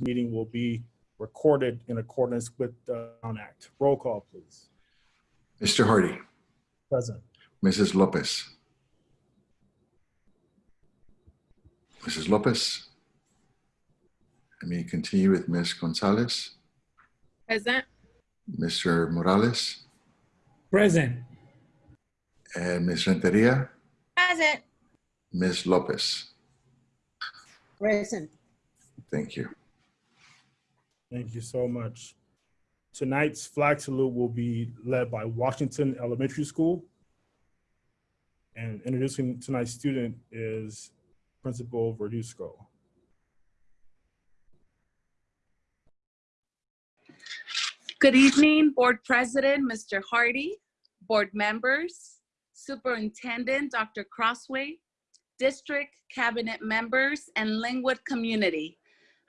meeting will be recorded in accordance with the Brown Act. Roll call, please. Mr. Hardy, Present. Mrs. Lopez. Mrs. Lopez. Let me continue with Ms. Gonzalez, Present. Mr. Morales, Present. and Ms. Renteria, Present. Ms. Lopez. Present. Thank you. Thank you so much. Tonight's flag salute will be led by Washington Elementary School. And introducing tonight's student is Principal Verduzco. Good evening, Board President, Mr. Hardy, Board members, Superintendent, Dr. Crosthwaite, District Cabinet members, and Lynwood community.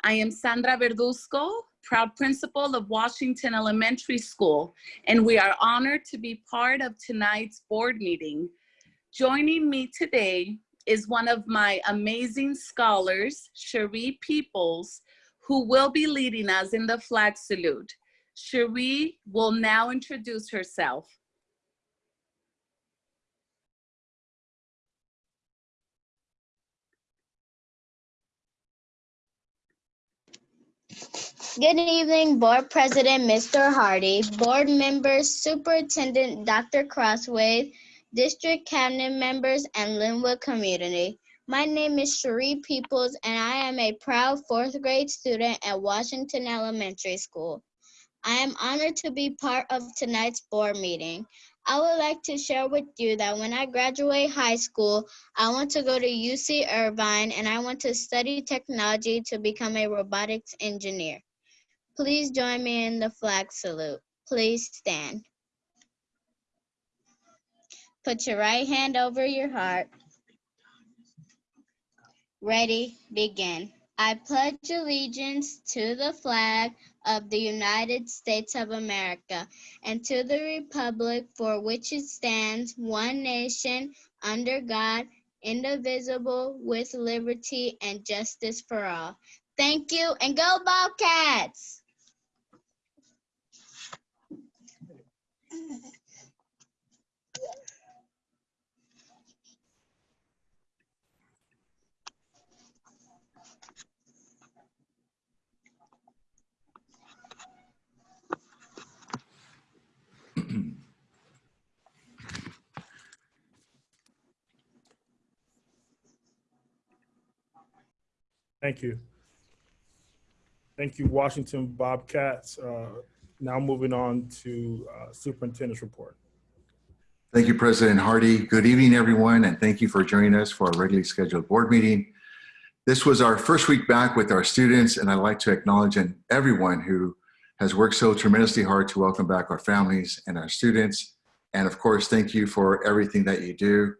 I am Sandra Verduzco, proud principal of Washington Elementary School, and we are honored to be part of tonight's board meeting. Joining me today is one of my amazing scholars, Cherie Peoples, who will be leading us in the flag salute. Cherie will now introduce herself. Good evening, Board President Mr. Hardy, Board members, Superintendent Dr. Crosthwaite, District Cabinet members, and Lynwood community. My name is Cherie Peoples, and I am a proud fourth grade student at Washington Elementary School. I am honored to be part of tonight's board meeting. I would like to share with you that when I graduate high school, I want to go to UC Irvine and I want to study technology to become a robotics engineer. Please join me in the flag salute. Please stand. Put your right hand over your heart. Ready, begin. I pledge allegiance to the flag of the United States of America and to the republic for which it stands, one nation, under God, indivisible, with liberty and justice for all. Thank you, and go Bobcats! Thank you. Thank you, Washington Bobcats. Uh, Now moving on to uh, Superintendent's report. Thank you, President Hardy. Good evening, everyone, and thank you for joining us for our regularly scheduled board meeting. This was our first week back with our students, and I'd like to acknowledge everyone who has worked so tremendously hard to welcome back our families and our students. And of course, thank you for everything that you do.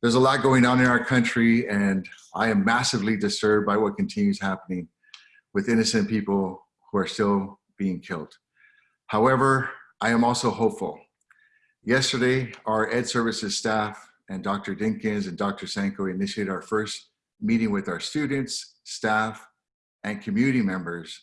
There's a lot going on in our country, and I am massively disturbed by what continues happening with innocent people who are still being killed. However, I am also hopeful. Yesterday, our Ed Services staff and Dr. Dinkins and Dr. Sanko initiated our first meeting with our students, staff, and community members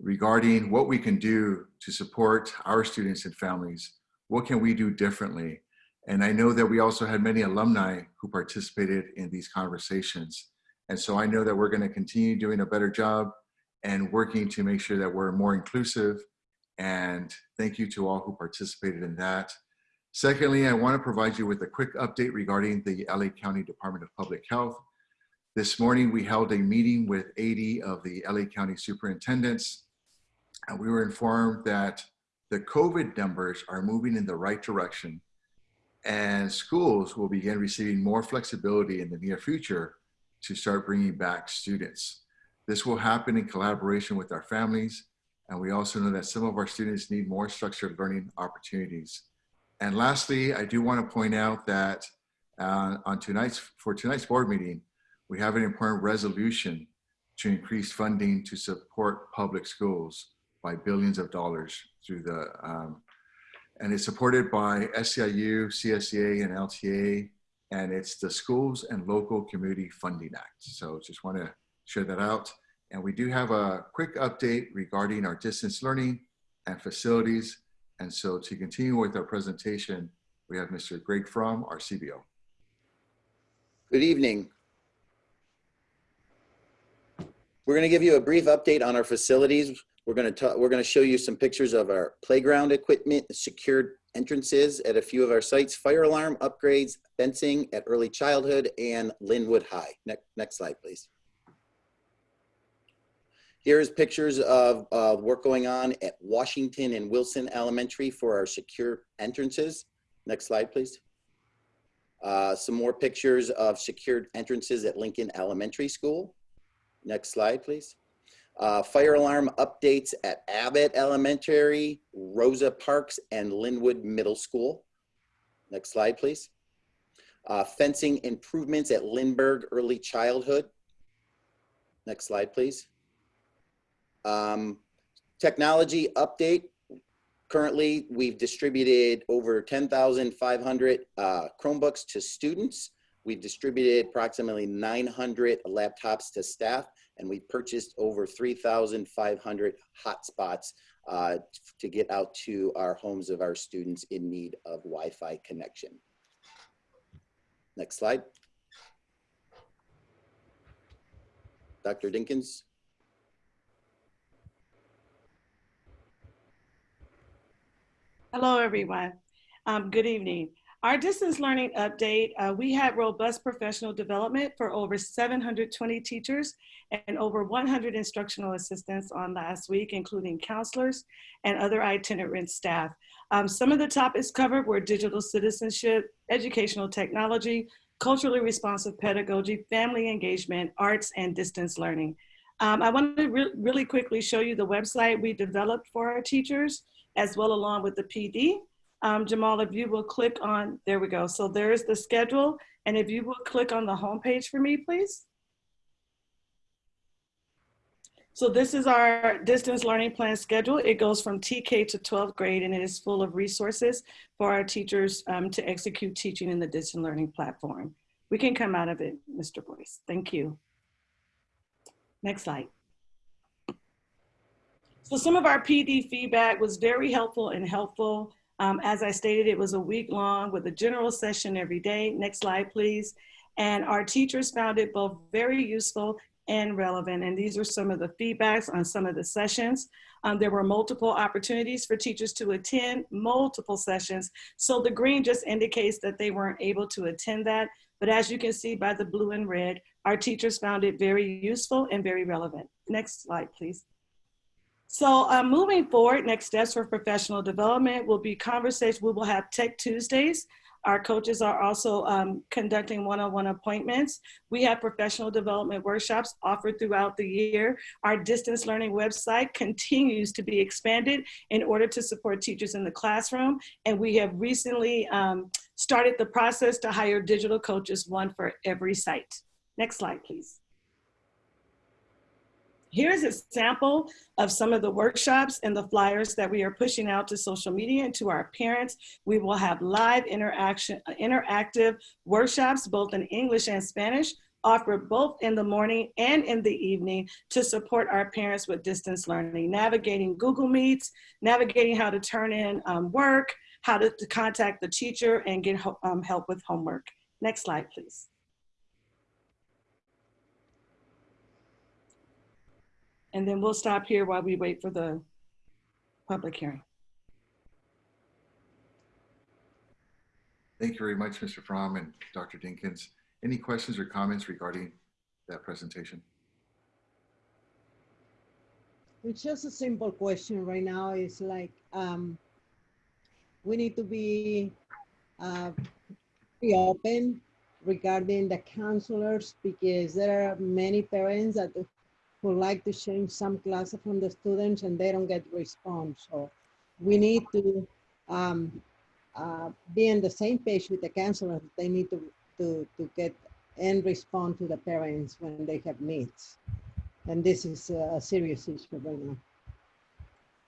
regarding what we can do to support our students and families. What can we do differently? And I know that we also had many alumni who participated in these conversations. And so I know that we're gonna continue doing a better job and working to make sure that we're more inclusive. And thank you to all who participated in that. Secondly, I wanna provide you with a quick update regarding the LA County Department of Public Health. This morning, we held a meeting with 80 of the LA County superintendents. And we were informed that the COVID numbers are moving in the right direction and schools will begin receiving more flexibility in the near future to start bringing back students. This will happen in collaboration with our families. And we also know that some of our students need more structured learning opportunities. And lastly, I do want to point out that uh, on tonight's, for tonight's board meeting, we have an important resolution to increase funding to support public schools by billions of dollars through the, um, and it's supported by SEIU, CSEA, and LTA, and it's the Schools and Local Community Funding Act. So just want to share that out. And we do have a quick update regarding our distance learning and facilities. And so to continue with our presentation, we have Mr. Greg Fromm, our CBO. Good evening. We're going to give you a brief update on our facilities. We're going to talk, we're going to show you some pictures of our playground equipment, secured entrances at a few of our sites, fire alarm upgrades, fencing at early childhood and Lynwood High. Next, next slide, please. Here's pictures of uh, work going on at Washington and Wilson Elementary for our secure entrances. Next slide, please. Uh, some more pictures of secured entrances at Lincoln Elementary School. Next slide, please. Uh, fire alarm updates at Abbott Elementary, Rosa Parks, and Lynwood Middle School. Next slide, please. Uh, fencing improvements at Lindbergh Early Childhood. Next slide, please. Um, technology update. Currently, we've distributed over 10,500 uh, Chromebooks to students. We've distributed approximately 900 laptops to staff, and we purchased over 3,500 hotspots uh, to get out to our homes of our students in need of Wi-Fi connection. Next slide. Dr. Dinkins. Hello, everyone. Um, good evening. Our distance learning update, uh, we had robust professional development for over 720 teachers and over 100 instructional assistants on last week, including counselors and other itinerant staff. Um, some of the topics covered were digital citizenship, educational technology, culturally responsive pedagogy, family engagement, arts, and distance learning. Um, I want to re really quickly show you the website we developed for our teachers as well along with the PD. Um, Jamal, if you will click on, there we go. So there's the schedule. And if you will click on the homepage for me, please. So this is our distance learning plan schedule. It goes from TK to 12th grade and it is full of resources for our teachers um, to execute teaching in the distance learning platform. We can come out of it, Mr. Boyce. Thank you. Next slide. So some of our PD feedback was very helpful and helpful. Um, as I stated, it was a week long with a general session every day. Next slide, please. And our teachers found it both very useful and relevant. And these are some of the feedbacks on some of the sessions. Um, there were multiple opportunities for teachers to attend multiple sessions. So the green just indicates that they weren't able to attend that. But as you can see by the blue and red, our teachers found it very useful and very relevant. Next slide, please. So uh, moving forward, next steps for professional development will be conversations. We will have Tech Tuesdays. Our coaches are also um, conducting one-on-one appointments. We have professional development workshops offered throughout the year. Our distance learning website continues to be expanded in order to support teachers in the classroom. And we have recently um, started the process to hire digital coaches, one for every site. Next slide, please. Here's a sample of some of the workshops and the flyers that we are pushing out to social media and to our parents. We will have live interaction, interactive workshops, both in English and Spanish, offered both in the morning and in the evening to support our parents with distance learning, navigating Google Meets, navigating how to turn in um, work, how to, to, contact the teacher and get um, help with homework. Next slide, please. And then we'll stop here while we wait for the public hearing. Thank you very much, Mr. Fromm and Dr. Dinkins. Any questions or comments regarding that presentation? It's just a simple question right now. It's like um, we need to be uh, be open regarding the counselors because there are many parents that who like to change some classes from the students and they don't get response. So we need to um, uh, be on the same page with the counselors. They need to, to, to get and respond to the parents when they have needs. And this is a serious issue right now.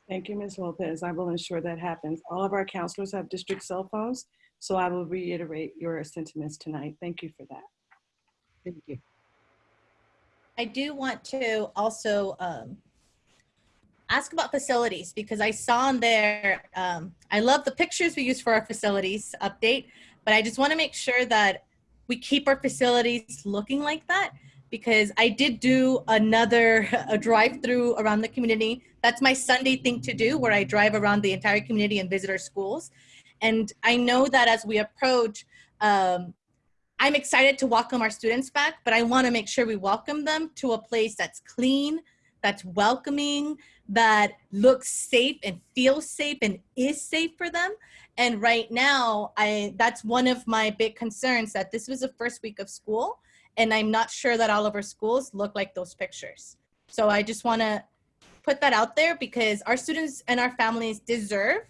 Thank you, Ms. Lopez. I will ensure that happens. All of our counselors have district cell phones, so I will reiterate your sentiments tonight. Thank you for that. Thank you. I do want to also um, ask about facilities because I saw on there, um, I love the pictures we use for our facilities update, but I just want to make sure that we keep our facilities looking like that because I did do another a drive through around the community. That's my Sunday thing to do where I drive around the entire community and visit our schools. And I know that as we approach, um, I'm excited to welcome our students back, but I want to make sure we welcome them to a place that's clean, that's welcoming, that looks safe and feels safe and is safe for them. And right now, I that's one of my big concerns that this was the first week of school, and I'm not sure that all of our schools look like those pictures. So I just want to put that out there because our students and our families deserve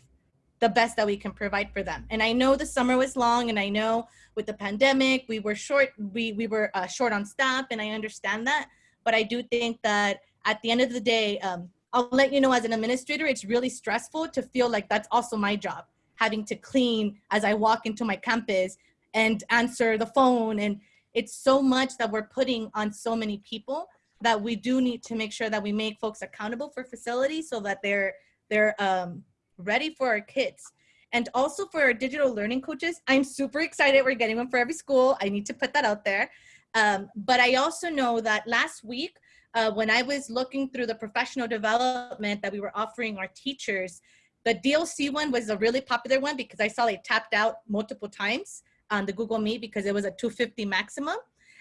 the best that we can provide for them. And I know the summer was long, and I know with the pandemic we were short we we were uh, short on staff, and I understand that. But I do think that at the end of the day, um, I'll let you know as an administrator, it's really stressful to feel like that's also my job, having to clean as I walk into my campus and answer the phone. And it's so much that we're putting on so many people that we do need to make sure that we make folks accountable for facilities so that they're they're um, ready for our kids. And also for our digital learning coaches, I'm super excited. We're getting one for every school. I need to put that out there. Um, but I also know that last week, uh, when I was looking through the professional development that we were offering our teachers, the DLC one was a really popular one because I saw it tapped out multiple times on the Google Meet because it was a 250 maximum.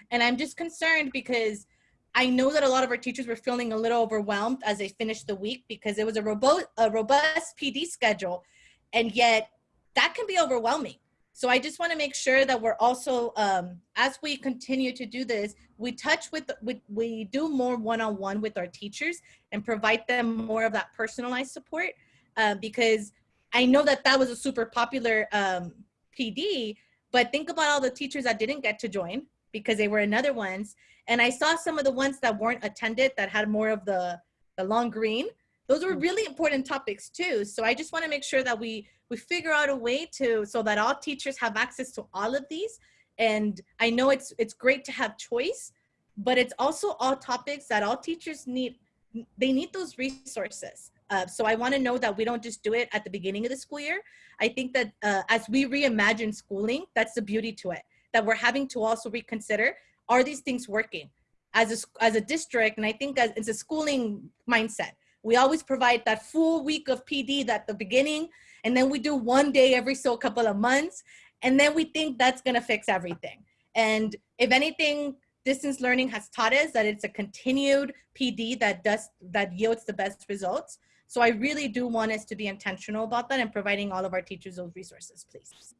And I'm just concerned because I know that a lot of our teachers were feeling a little overwhelmed as they finished the week because it was a robust, a robust PD schedule. And yet that can be overwhelming. So I just want to make sure that we're also, um, as we continue to do this, we touch with, we, we do more one-on-one -on -one with our teachers and provide them more of that personalized support uh, because I know that that was a super popular um, PD, but think about all the teachers that didn't get to join because they were in other ones. And I saw some of the ones that weren't attended that had more of the, the long green. Those were really important topics too. So I just want to make sure that we we figure out a way to so that all teachers have access to all of these and i know it's it's great to have choice but it's also all topics that all teachers need they need those resources uh, so i want to know that we don't just do it at the beginning of the school year i think that uh, as we reimagine schooling that's the beauty to it that we're having to also reconsider are these things working? As a, as a district and i think as, it's a schooling mindset. We always provide that full week of pd at the beginning and then we do one day every so couple of months and then we think that's going to fix everything. And if anything distance learning has taught us that it's a continued pd that does that yields the best results. So i really do want us to be intentional about that and providing all of our teachers those resources please.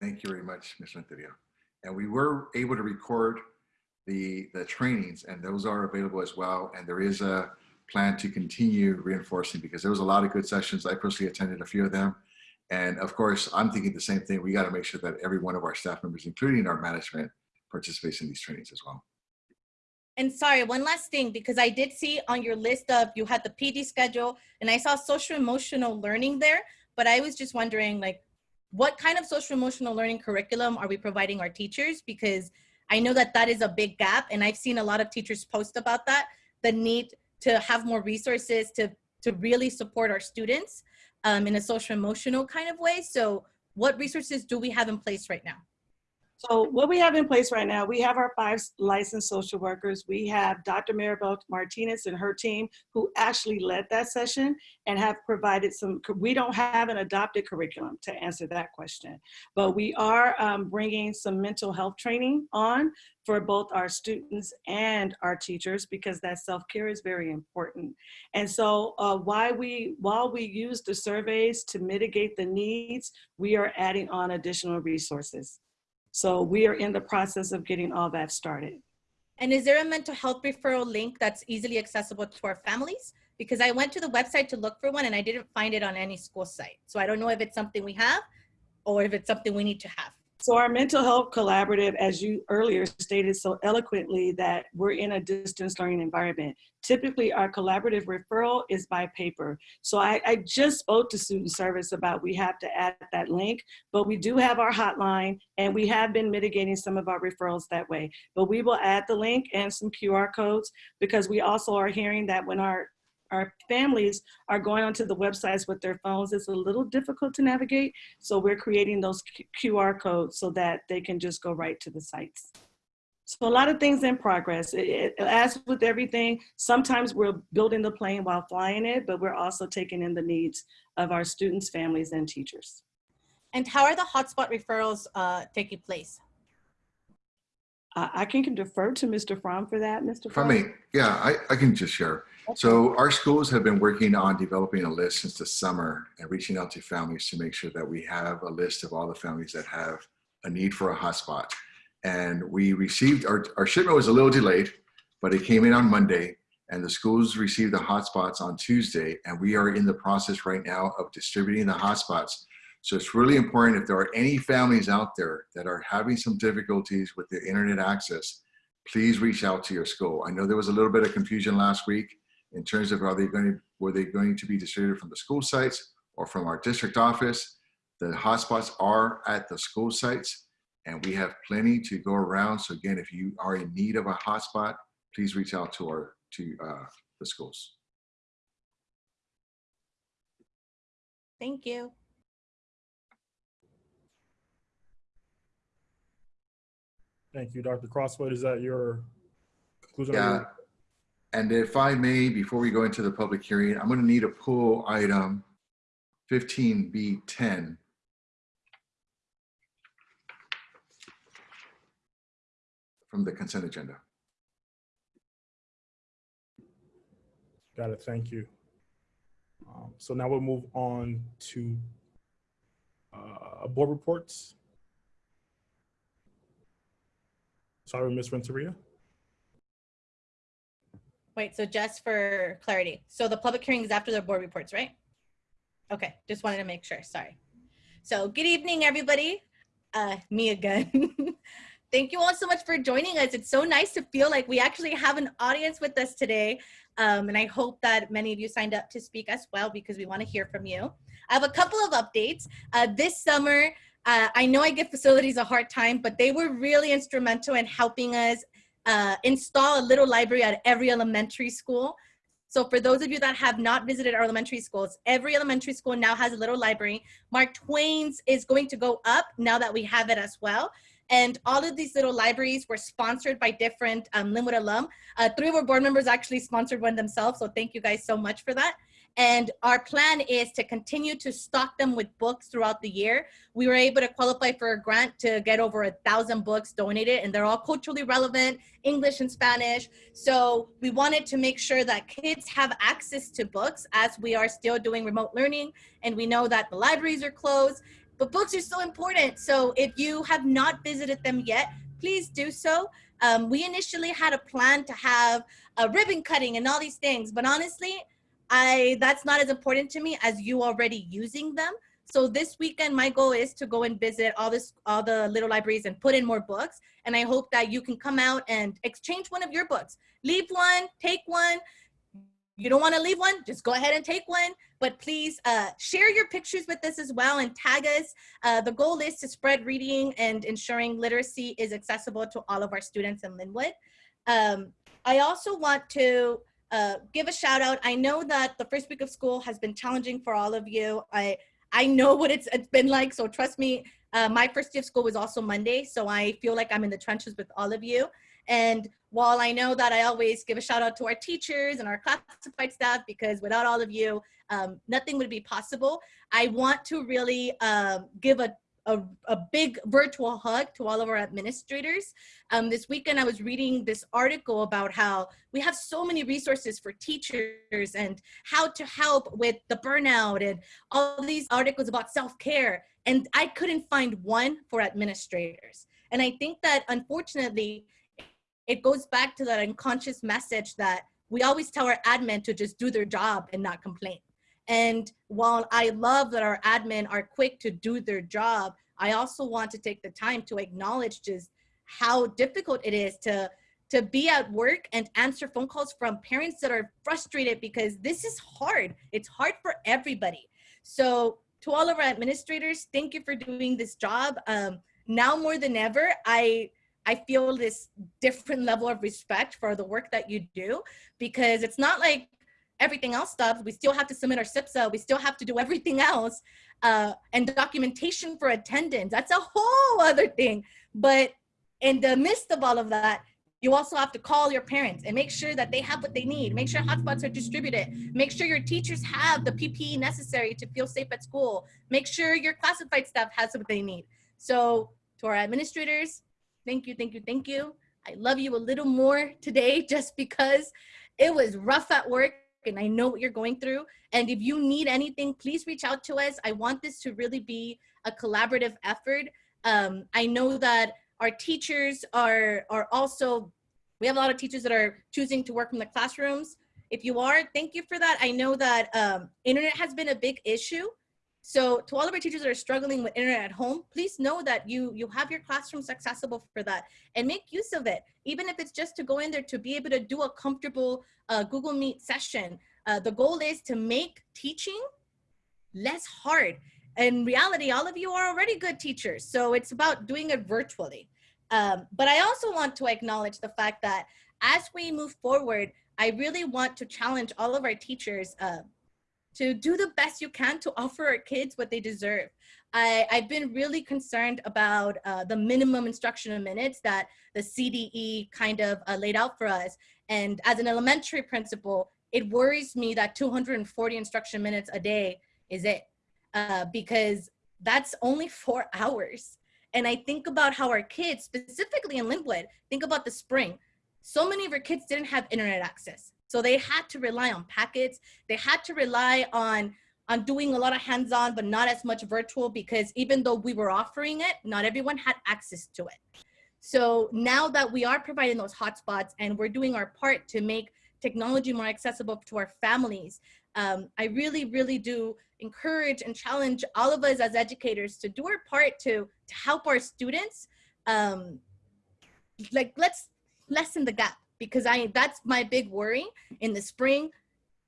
Thank you very much, Ms. Renteria. And we were able to record the, the trainings and those are available as well. And there is a plan to continue reinforcing because there was a lot of good sessions. I personally attended a few of them. And of course, I'm thinking the same thing. We got to make sure that every one of our staff members, including our management, participates in these trainings as well. And sorry, one last thing, because I did see on your list of, you had the PD schedule and I saw social emotional learning there, but I was just wondering like, what kind of social emotional learning curriculum are we providing our teachers? Because I know that that is a big gap and I've seen a lot of teachers post about that, the need to have more resources to, to really support our students um, in a social emotional kind of way. So what resources do we have in place right now? So what we have in place right now, we have our five licensed social workers. We have Dr. Maribel Martinez and her team who actually led that session and have provided some, we don't have an adopted curriculum to answer that question, but we are um, bringing some mental health training on for both our students and our teachers because that self-care is very important. And so uh, why we, while we use the surveys to mitigate the needs, we are adding on additional resources. So we are in the process of getting all that started. And is there a mental health referral link that's easily accessible to our families? Because I went to the website to look for one and I didn't find it on any school site. So I don't know if it's something we have or if it's something we need to have. So our mental health collaborative, as you earlier stated so eloquently, that we're in a distance learning environment. Typically, our collaborative referral is by paper. So I, I just spoke to student service about we have to add that link, but we do have our hotline and we have been mitigating some of our referrals that way. But we will add the link and some QR codes because we also are hearing that when our our families are going onto the websites with their phones. It's a little difficult to navigate. So we're creating those QR codes so that they can just go right to the sites. So a lot of things in progress. It, it, as with everything, sometimes we're building the plane while flying it, but we're also taking in the needs of our students, families, and teachers. And how are the hotspot referrals uh, taking place? I, I can defer to Mr. Fromm for that, Mr. If I Fromm. may, yeah, I, I can just share. So our schools have been working on developing a list since the summer and reaching out to families to make sure that we have a list of all the families that have a need for a hotspot. And we received, our, our shipment was a little delayed, but it came in on Monday and the schools received the hotspots on Tuesday. And we are in the process right now of distributing the hotspots. So it's really important if there are any families out there that are having some difficulties with the internet access, please reach out to your school. I know there was a little bit of confusion last week in terms of are they going to, were they going to be distributed from the school sites or from our district office? The hotspots are at the school sites and we have plenty to go around. So again, if you are in need of a hotspot, please reach out to our, to uh, the schools. Thank you. Thank you, Dr. Crosthwaite. Is that your conclusion? Yeah. And if I may, before we go into the public hearing, I'm going to need a pull item 15B10. From the consent agenda. Got it. Thank you. Um, So now we'll move on to uh, board reports. Sorry, Ms. Renteria. Wait, so just for clarity, so the public hearing is after the board reports, right? Okay, just wanted to make sure, sorry. So good evening, everybody. Uh, me again. Thank you all so much for joining us. It's so nice to feel like we actually have an audience with us today. Um, and I hope that many of you signed up to speak as well because we want to hear from you. I have a couple of updates. Uh, this summer, uh, I know I give facilities a hard time, but they were really instrumental in helping us uh, install a little library at every elementary school. So for those of you that have not visited our elementary schools, every elementary school now has a little library. Mark Twain's is going to go up now that we have it as well. And all of these little libraries were sponsored by different um, Lynwood alum. Uh, three of our board members actually sponsored one themselves, so thank you guys so much for that. And our plan is to continue to stock them with books throughout the year. We were able to qualify for a grant to get over a thousand books donated, and they're all culturally relevant, English and Spanish. So we wanted to make sure that kids have access to books as we are still doing remote learning, and we know that the libraries are closed, but books are so important. So if you have not visited them yet, please do so. Um, we initially had a plan to have a ribbon cutting and all these things, but honestly, I that's not as important to me as you already using them. So this weekend, my goal is to go and visit all this, all the little libraries and put in more books. And I hope that you can come out and exchange one of your books. Leave one, take one. You don't want to leave one, just go ahead and take one. But please uh, share your pictures with us as well and tag us. Uh, the goal is to spread reading and ensuring literacy is accessible to all of our students in Lynwood. Um, I also want to uh, give a shout out. I know that the first week of school has been challenging for all of you. I I know what it's it's been like, so trust me. Uh, my first day of school was also Monday, so I feel like I'm in the trenches with all of you. And while I know that I always give a shout out to our teachers and our classified staff, because without all of you, um, nothing would be possible. I want to really um, give a a, a, big virtual hug to all of our administrators. Um, this weekend, I was reading this article about how we have so many resources for teachers and how to help with the burnout and all these articles about self-care. And I couldn't find one for administrators. And I think that unfortunately, it goes back to that unconscious message that we always tell our admin to just do their job and not complain. And while I love that our admin are quick to do their job, I also want to take the time to acknowledge just how difficult it is to to be at work and answer phone calls from parents that are frustrated because this is hard. It's hard for everybody. So to all of our administrators, thank you for doing this job. Um, now more than ever, I I feel this different level of respect for the work that you do because it's not like everything else stuff. We still have to submit our SIPSA. We still have to do everything else. Uh, and documentation for attendance, that's a whole other thing. But in the midst of all of that, you also have to call your parents and make sure that they have what they need. Make sure hotspots are distributed. Make sure your teachers have the PPE necessary to feel safe at school. Make sure your classified staff has what they need. So to our administrators, thank you, thank you, thank you. I love you a little more today just because it was rough at work and I know what you're going through. And if you need anything, please reach out to us. I want this to really be a collaborative effort. Um, I know that our teachers are, are also, we have a lot of teachers that are choosing to work from the classrooms. If you are, thank you for that. I know that um, internet has been a big issue. So to all of our teachers that are struggling with internet at home, please know that you, you have your classrooms accessible for that and make use of it. Even if it's just to go in there to be able to do a comfortable uh, Google Meet session. Uh, the goal is to make teaching less hard. In reality, all of you are already good teachers. So it's about doing it virtually. Um, but I also want to acknowledge the fact that as we move forward, I really want to challenge all of our teachers uh, to do the best you can to offer our kids what they deserve. I, have been really concerned about uh, the minimum instructional minutes that the CDE kind of uh, laid out for us. And as an elementary principal, it worries me that 240 instruction minutes a day is it uh, because that's only four hours. And I think about how our kids, specifically in Lynwood, think about the spring. So many of our kids didn't have internet access. So they had to rely on packets. They had to rely on, on doing a lot of hands-on, but not as much virtual because even though we were offering it, not everyone had access to it. So now that we are providing those hotspots and we're doing our part to make technology more accessible to our families, um, I really, really do encourage and challenge all of us as educators to do our part to, to help our students. Um, like, let's lessen the gap because I that's my big worry in the spring.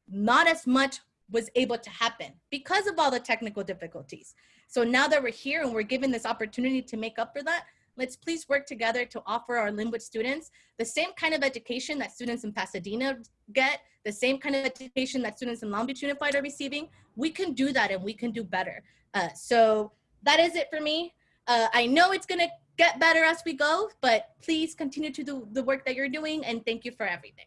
Not as much was able to happen because of all the technical difficulties. So now that we're here and we're given this opportunity to make up for that, let's please work together to offer our Lynwood students the same kind of education that students in Pasadena get, the same kind of education that students in Long Beach Unified are receiving. We can do that and we can do better. Uh, so that is it for me. Uh, I know it's gonna get better as we go, but please continue to do the work that you're doing and thank you for everything.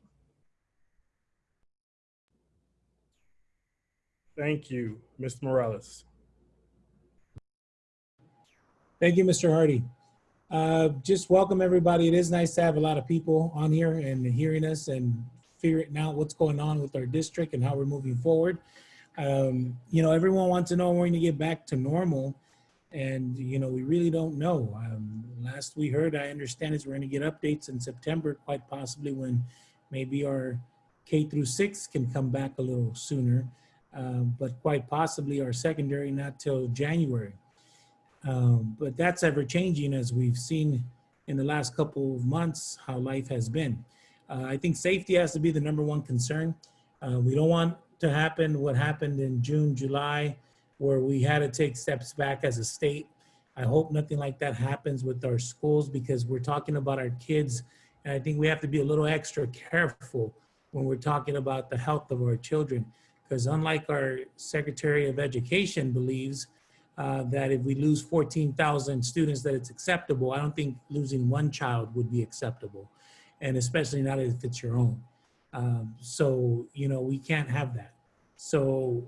Thank you, Mr. Morales. Thank you, Mr. Hardy. Uh, just welcome everybody. It is nice to have a lot of people on here and hearing us and figuring out what's going on with our district and how we're moving forward. Um, you know, everyone wants to know when to get back to normal. And, you know, we really don't know. Um, last we heard, I understand is we're going to get updates in September, quite possibly when maybe our K through six can come back a little sooner. Um, but quite possibly our secondary not till January. Um, but that's ever changing as we've seen in the last couple of months how life has been. Uh, I think safety has to be the number one concern. Uh, we don't want to happen what happened in June, July, where we had to take steps back as a state. I hope nothing like that happens with our schools because we're talking about our kids. And I think we have to be a little extra careful when we're talking about the health of our children. Because unlike our Secretary of Education believes, uh, that if we lose 14,000 students that it's acceptable. I don't think losing one child would be acceptable. And especially not if it's your own. Um, so, you know, we can't have that. So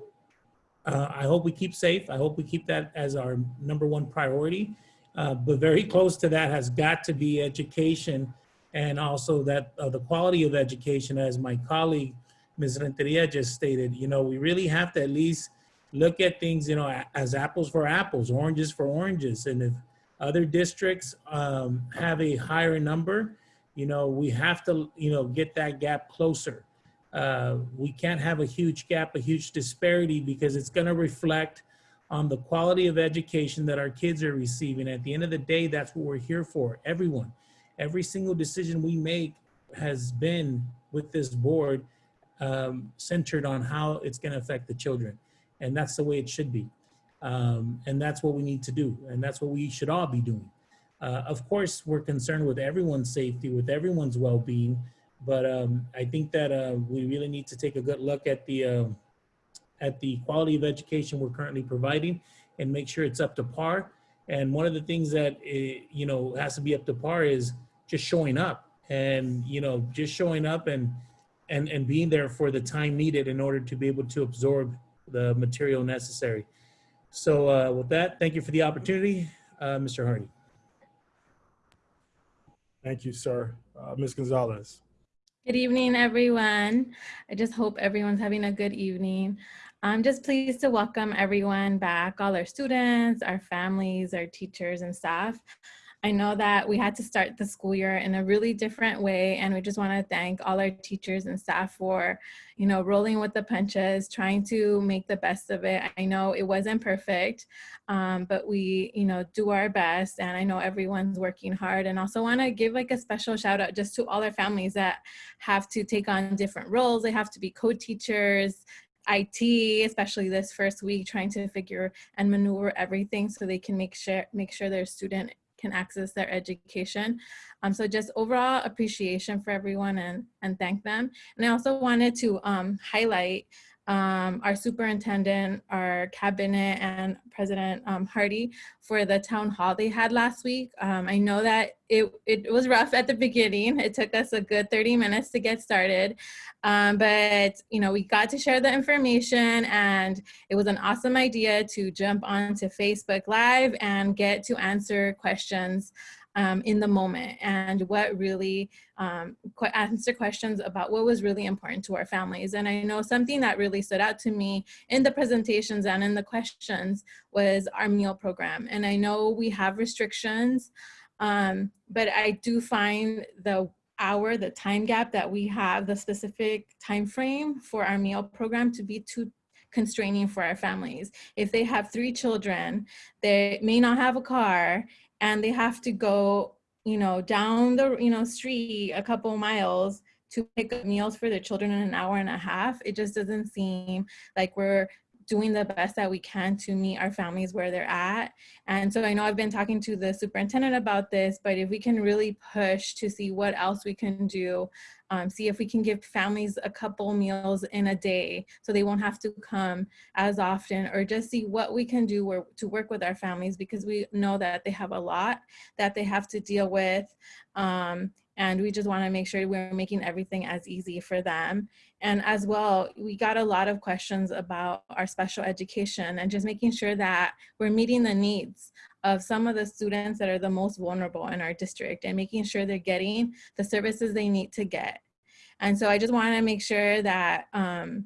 uh, I hope we keep safe. I hope we keep that as our number one priority. Uh, but very close to that has got to be education and also that uh, the quality of education as my colleague, Ms. Renteria just stated, you know, we really have to at least look at things, you know, as apples for apples, oranges for oranges. And if other districts um, have a higher number, you know, we have to, you know, get that gap closer. Uh, we can't have a huge gap, a huge disparity because it's going to reflect on the quality of education that our kids are receiving. At the end of the day, that's what we're here for, everyone. Every single decision we make has been with this board um, centered on how it's going to affect the children. And that's the way it should be. Um, and that's what we need to do. And that's what we should all be doing. Uh, of course, we're concerned with everyone's safety, with everyone's well-being. But um, I think that uh, we really need to take a good look at the uh, at the quality of education we're currently providing and make sure it's up to par. And one of the things that eh, you know has to be up to par is just showing up and you know just showing up and and and being there for the time needed in order to be able to absorb the material necessary. So uh, with that, thank you for the opportunity, uh, Mr. Hardy. Thank you, sir. Uh, Ms. Gonzalez. Good evening, everyone. I just hope everyone's having a good evening. I'm just pleased to welcome everyone back, all our students, our families, our teachers and staff. I know that we had to start the school year in a really different way, and we just want to thank all our teachers and staff for, you know, rolling with the punches, trying to make the best of it. I know it wasn't perfect, um, but we, you know, do our best, and I know everyone's working hard. And also want to give like a special shout out just to all our families that have to take on different roles. They have to be co-teachers, IT, especially this first week, trying to figure and maneuver everything so they can make sure make sure their student can access their education. Um, so just overall appreciation for everyone and, and thank them. And I also wanted to um, highlight um, our superintendent, our cabinet, and President um, Hardy for the town hall they had last week. Um, I know that it, it was rough at the beginning. It took us a good 30 minutes to get started, um, but you know we got to share the information, and it was an awesome idea to jump onto Facebook Live and get to answer questions um, in the moment and what really um, qu answer questions about what was really important to our families. And I know something that really stood out to me in the presentations and in the questions was our meal program. And I know we have restrictions, um, but I do find the hour, the time gap that we have, the specific time frame for our meal program to be too constraining for our families. If they have three children, they may not have a car and they have to go, you know, down the, you know, street a couple miles to pick up meals for their children in an hour and a half. It just doesn't seem like we're doing the best that we can to meet our families where they're at. And so I know I've been talking to the superintendent about this, but if we can really push to see what else we can do, um, see if we can give families a couple meals in a day so they won't have to come as often or just see what we can do to work with our families because we know that they have a lot that they have to deal with. Um, and we just want to make sure we're making everything as easy for them. And as well, we got a lot of questions about our special education and just making sure that we're meeting the needs of some of the students that are the most vulnerable in our district and making sure they're getting the services they need to get. And so I just want to make sure that, um,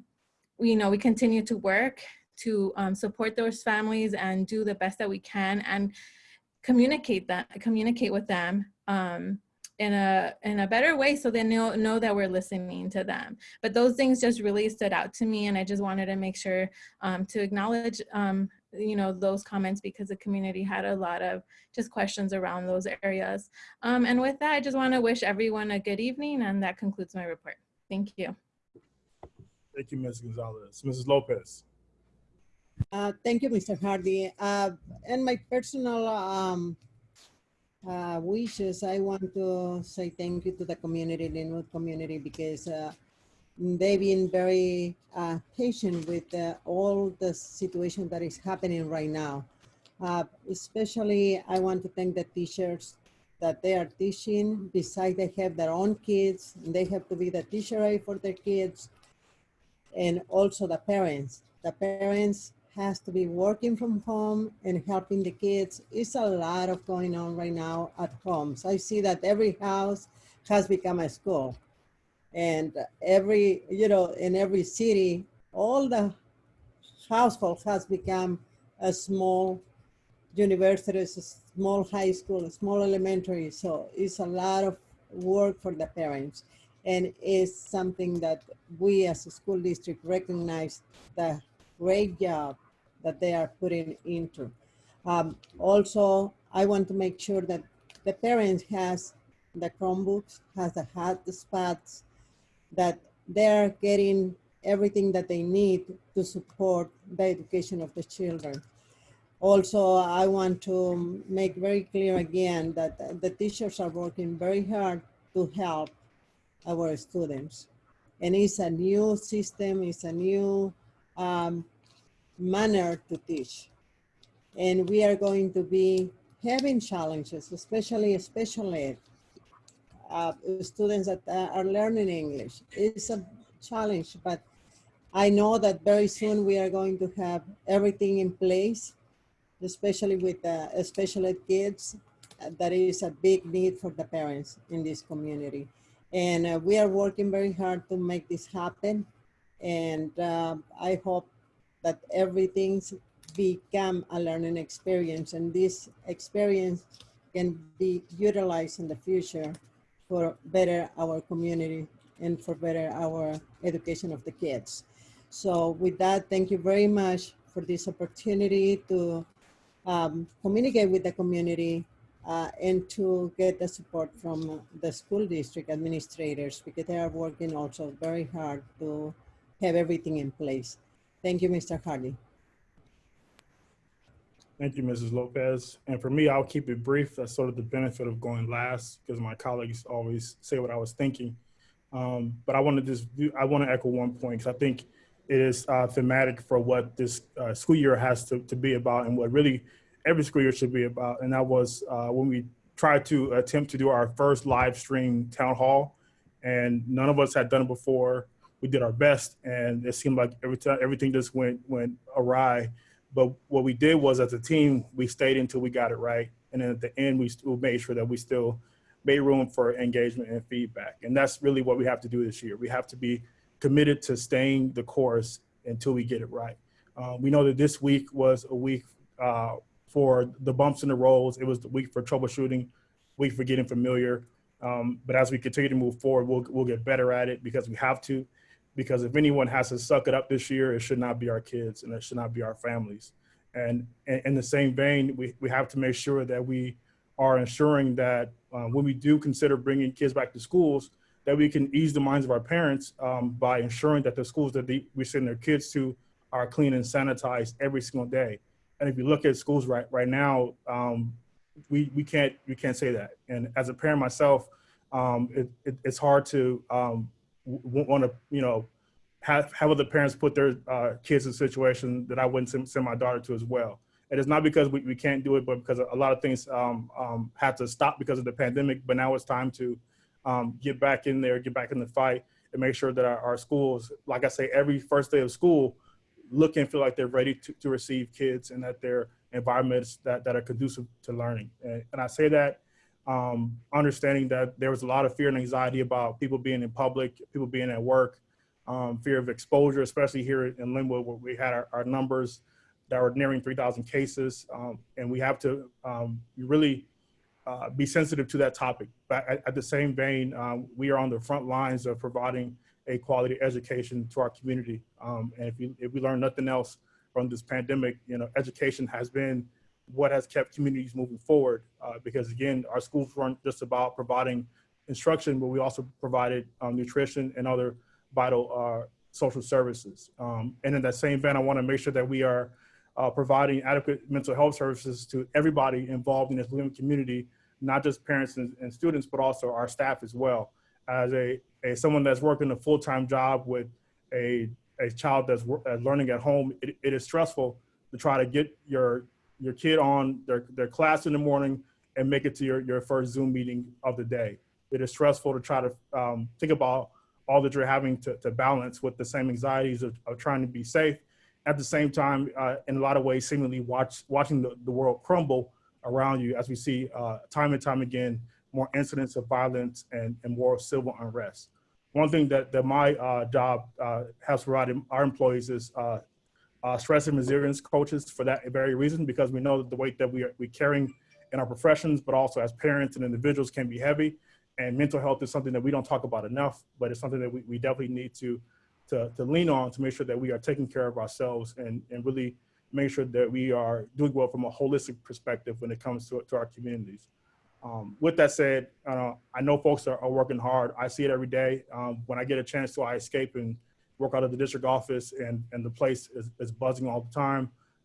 we, you know, we continue to work to um, support those families and do the best that we can and communicate that, communicate with them um, in a in a better way so they know know that we're listening to them but those things just really stood out to me and i just wanted to make sure um, to acknowledge um, you know those comments because the community had a lot of just questions around those areas um, and with that i just want to wish everyone a good evening and that concludes my report thank you Thank you, Ms. Gonzalez. Mrs. Lopez. Uh, thank you, Mr. Hardy. Uh, and my personal um, uh, wishes, I want to say thank you to the community, the Lynwood community, because uh, they've been very uh, patient with uh, all the situation that is happening right now. Uh, especially, I want to thank the teachers that they are teaching. Besides, they have their own kids, they have to be the teacher for their kids, and also the parents. The parents has to be working from home and helping the kids. It's a lot of going on right now at homes. So I see that every house has become a school. And every, you know, in every city, all the household has become a small university, a small high school, a small elementary. So it's a lot of work for the parents. And it's something that we as a school district recognize the great job that they are putting into. Um, also, I want to make sure that the parents has the Chromebooks, has the hotspots, that they're getting everything that they need to support the education of the children. Also, I want to make very clear again that the teachers are working very hard to help our students. And it's a new system, it's a new um, manner to teach. And we are going to be having challenges, especially special ed, uh, students that uh, are learning English. It's a challenge, but I know that very soon we are going to have everything in place, especially with uh, special ed kids. Uh, that is a big need for the parents in this community. And uh, we are working very hard to make this happen. And um, I hope that everything's become a learning experience and this experience can be utilized in the future for better our community and for better our education of the kids. So with that, thank you very much for this opportunity to um, communicate with the community uh, and to get the support from the school district administrators because they are working also very hard to have everything in place. Thank you, Mr. Hardy. Thank you, Mrs. Lopez. And for me, I'll keep it brief. That's sort of the benefit of going last because my colleagues always say what I was thinking. Um, but I want to just do, I want to echo one point because I think it is uh, thematic for what this uh, school year has to, to be about and what really every school year should be about. And that was uh, when we tried to attempt to do our first live stream town hall and none of us had done it before. We did our best and it seemed like every time everything just went, went awry. But what we did was as a team, we stayed until we got it right. And then at the end, we still made sure that we still made room for engagement and feedback. And that's really what we have to do this year. We have to be committed to staying the course until we get it right. Uh, we know that this week was a week uh, for the bumps in the roads. It was the week for troubleshooting, week for getting familiar. Um, but as we continue to move forward, we'll, we'll get better at it because we have to because if anyone has to suck it up this year, it should not be our kids and it should not be our families. And, in the same vein, we, we have to make sure that we are ensuring that uh, when we do consider bringing kids back to schools, that we can ease the minds of our parents um, by ensuring that the schools that they, we send their kids to are clean and sanitized every single day. And if you look at schools right right now, um, we we can't we can't say that. And as a parent myself, um, it, it, it's hard to um, want to, you know, have, have other parents put their uh, kids in a situation that I wouldn't send, send, my daughter to as well. And it's not because we, we can't do it, but because a lot of things um, um, had to stop because of the pandemic. But now it's time to um, get back in there, get back in the fight, and make sure that our, our, schools, like I say, every first day of school, look and feel like they're ready to, to receive kids and that they're environments that, that are conducive to learning. And, and I say that um, understanding that there was a lot of fear and anxiety about people being in public, people being at work, um, fear of exposure, especially here in Lynwood where we had our, our numbers that were nearing 3,000 cases. Um, and we have to um, really uh, be sensitive to that topic. But at, at the same vein, um, we are on the front lines of providing a quality education to our community. Um, and if, you, if we learn nothing else from this pandemic, you know, education has been what has kept communities moving forward. Uh, because again, our schools weren't just about providing instruction, but we also provided um, nutrition and other vital uh, social services. Um, and in that same vein, I wanna make sure that we are uh, providing adequate mental health services to everybody involved in this living community, not just parents and, and, students, but also our staff as well. As a, a someone that's working a full-time job with a, a child that's learning at home, it, it is stressful to try to get your your kid on their, their class in the morning and make it to your, your first Zoom meeting of the day. It is stressful to try to um, think about all that you're having to, to balance with the same anxieties of, of trying to be safe. At the same time, uh, in a lot of ways, seemingly watch, watching the, the world crumble around you as we see uh, time and time again, more incidents of violence and, and more civil unrest. One thing that, that my uh, job uh, has provided our employees is uh, stress and resilience coaches for that very reason, because we know that the weight that we are we carrying in our professions, but also as parents and individuals can be heavy. And mental health is something that we don't talk about enough, but it's something that we, we definitely need to, to, to lean on to make sure that we are taking care of ourselves and, and really make sure that we are doing well from a holistic perspective when it comes to, to our communities. Um, with that said, uh, I know folks are, are, working hard. I see it every day. Um, when I get a chance to, I escape and work out of the district office and, and the place is, is buzzing all the time.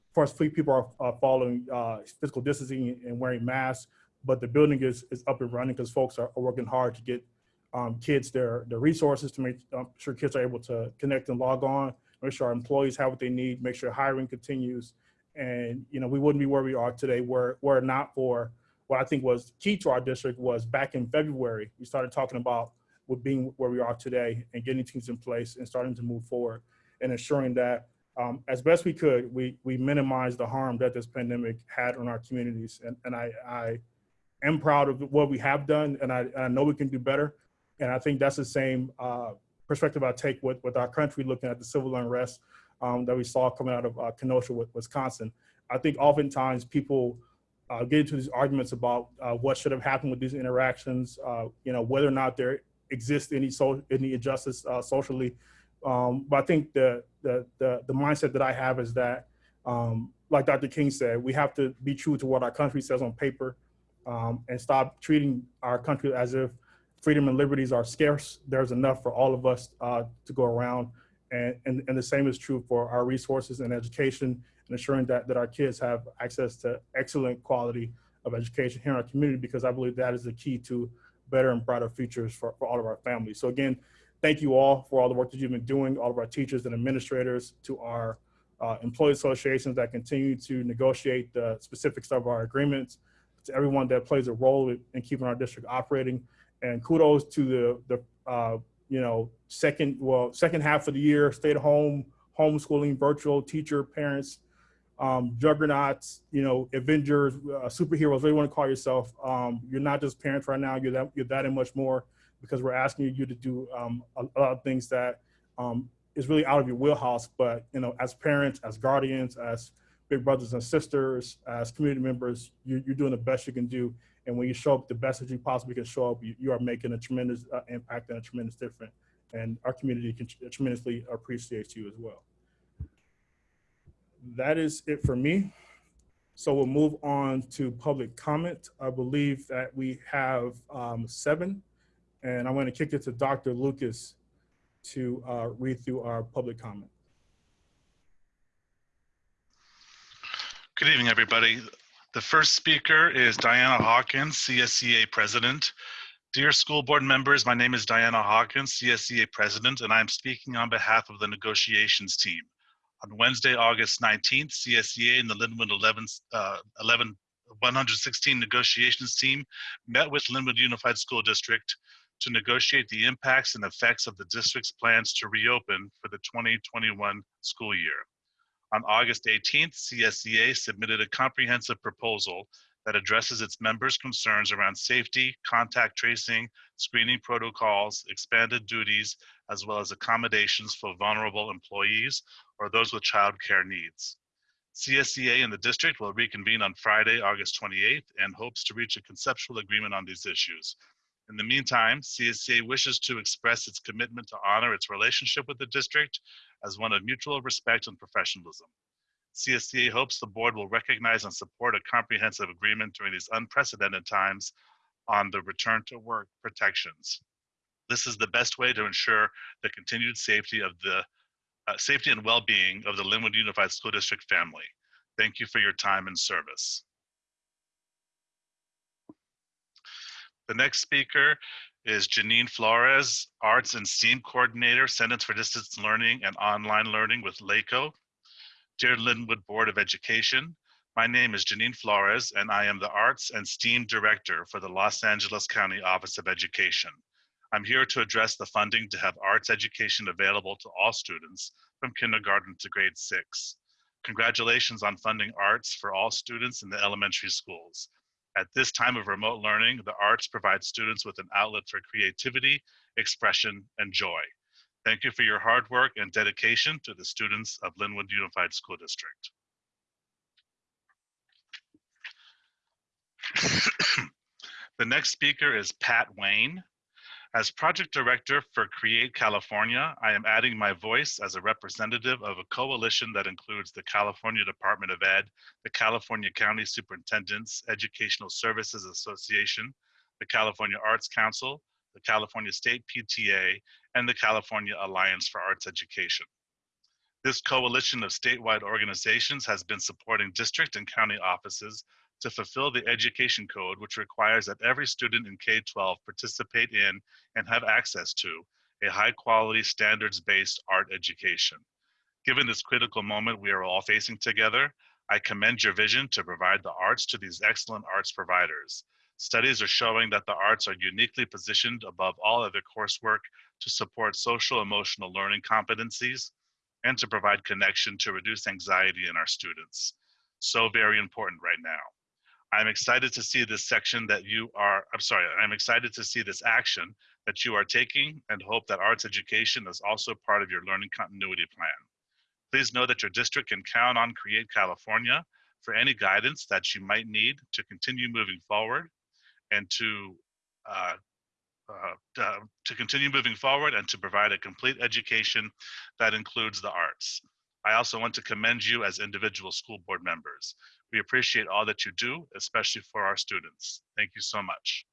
Of course, people are, are following uh, physical distancing and wearing masks, but the building is, is up and running because folks are, are, working hard to get um, kids their, their resources to make um, sure kids are able to connect and log on, make sure our employees have what they need, make sure hiring continues. And, you know, we wouldn't be where we are today were, were not for what I think was key to our district was back in February, we started talking about with being where we are today and getting teams in place and starting to move forward and ensuring that um, as best we could, we, we minimize the harm that this pandemic had on our communities. And, and I, I am proud of what we have done and I, and I know we can do better. And I think that's the same uh, perspective I take with, with our country looking at the civil unrest um, that we saw coming out of uh, Kenosha, Wisconsin. I think oftentimes people uh, get into these arguments about uh, what should have happened with these interactions, uh, you know, whether or not there exists any so any injustice uh, socially. Um, but I think the, the, the the mindset that I have is that, um, like Dr. King said, we have to be true to what our country says on paper, um, and stop treating our country as if freedom and liberties are scarce. There's enough for all of us uh, to go around, and, and and the same is true for our resources and education and ensuring that, that our kids have access to excellent quality of education here in our community because I believe that is the key to better and brighter futures for, for all of our families. So again, thank you all for all the work that you've been doing, all of our teachers and administrators, to our uh, employee associations that continue to negotiate the specifics of our agreements, to everyone that plays a role in keeping our district operating. And kudos to the, the uh, you know, second, well, second half of the year, stay at home, homeschooling, virtual teacher, parents, um, juggernauts, you know, Avengers, uh, superheroes, whatever you want to call yourself. Um, you're not just parents right now. You're that you're that and much more because we're asking you to do um, a, a, lot of things that um, is really out of your wheelhouse. But you know, as parents, as guardians, as big brothers and sisters, as community members, you, are doing the best you can do. And when you show up the best that you possibly can show up, you, you are making a tremendous uh, impact and a tremendous difference. And our community can tremendously appreciates you as well that is it for me. So we'll move on to public comment. I believe that we have um, seven, and I'm going to kick it to Dr. Lucas to uh, read through our public comment. Good evening, everybody. The first speaker is Diana Hawkins, CSEA President. Dear school board members, my name is Diana Hawkins, CSEA President, and I'm speaking on behalf of the negotiations team. On Wednesday, August 19th, CSEA and the Lynwood 11, uh, 11 116 negotiations team met with Lynwood Unified School District to negotiate the impacts and effects of the district's plans to reopen for the 2021 school year. On August 18th, CSEA submitted a comprehensive proposal that addresses its members' concerns around safety, contact tracing, screening protocols, expanded duties, as well as accommodations for vulnerable employees or those with child care needs. CSEA and the district will reconvene on Friday, August 28th, and hopes to reach a conceptual agreement on these issues. In the meantime, CSEA wishes to express its commitment to honor its relationship with the district as one of mutual respect and professionalism. CSEA hopes the board will recognize and support a comprehensive agreement during these unprecedented times on the return to work protections. This is the best way to ensure the continued safety of the uh, safety and well-being of the Lynwood Unified School District family. Thank you for your time and service. The next speaker is Janine Flores, Arts and STEAM Coordinator, Centers for Distance Learning and Online Learning with LACOE. Dear Lynwood Board of Education, my name is Janine Flores and I am the Arts and STEAM Director for the Los Angeles County Office of Education. I'm here to address the funding to have arts education available to all students from kindergarten to grade six. Congratulations on funding arts for all students in the elementary schools. At this time of remote learning, the arts provide students with an outlet for creativity, expression, and joy. Thank you for your hard work and dedication to the students of Lynwood Unified School District. the next speaker is Pat Wayne. As project director for Create California, I am adding my voice as a representative of a coalition that includes the California Department of Ed, the California County Superintendent's Educational Services Association, the California Arts Council, the California State PTA, and the California Alliance for Arts Education. This coalition of statewide organizations has been supporting district and county offices to fulfill the education code, which requires that every student in K-12 participate in and have access to a high quality standards based art education. Given this critical moment we are all facing together, I commend your vision to provide the arts to these excellent arts providers. Studies are showing that the arts are uniquely positioned above all other coursework to support social emotional learning competencies and to provide connection to reduce anxiety in our students. So very important right now. I'm excited to see this section that you are, I'm sorry, I'm excited to see this action that you are taking and hope that arts education is also part of your learning continuity plan. Please know that your district can count on Create California for any guidance that you might need to continue moving forward and to uh, uh, to continue moving forward and to provide a complete education that includes the arts. I also want to commend you as individual school board members. We appreciate all that you do, especially for our students. Thank you so much.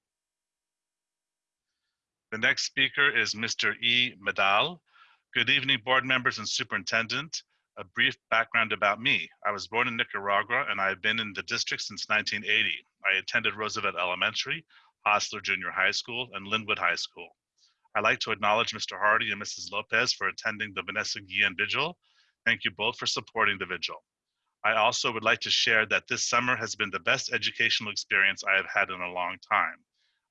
The next speaker is Mr. E. Medal. Good evening, board members and superintendent. A brief background about me. I was born in Nicaragua and I have been in the district since 1980. I attended Roosevelt Elementary, Hosler Junior High School, and Lynwood High School. I'd like to acknowledge Mr. Hardy and Mrs. Lopez for attending the Vanessa Guillen Vigil. Thank you both for supporting the vigil. I also would like to share that this summer has been the best educational experience I have had in a long time.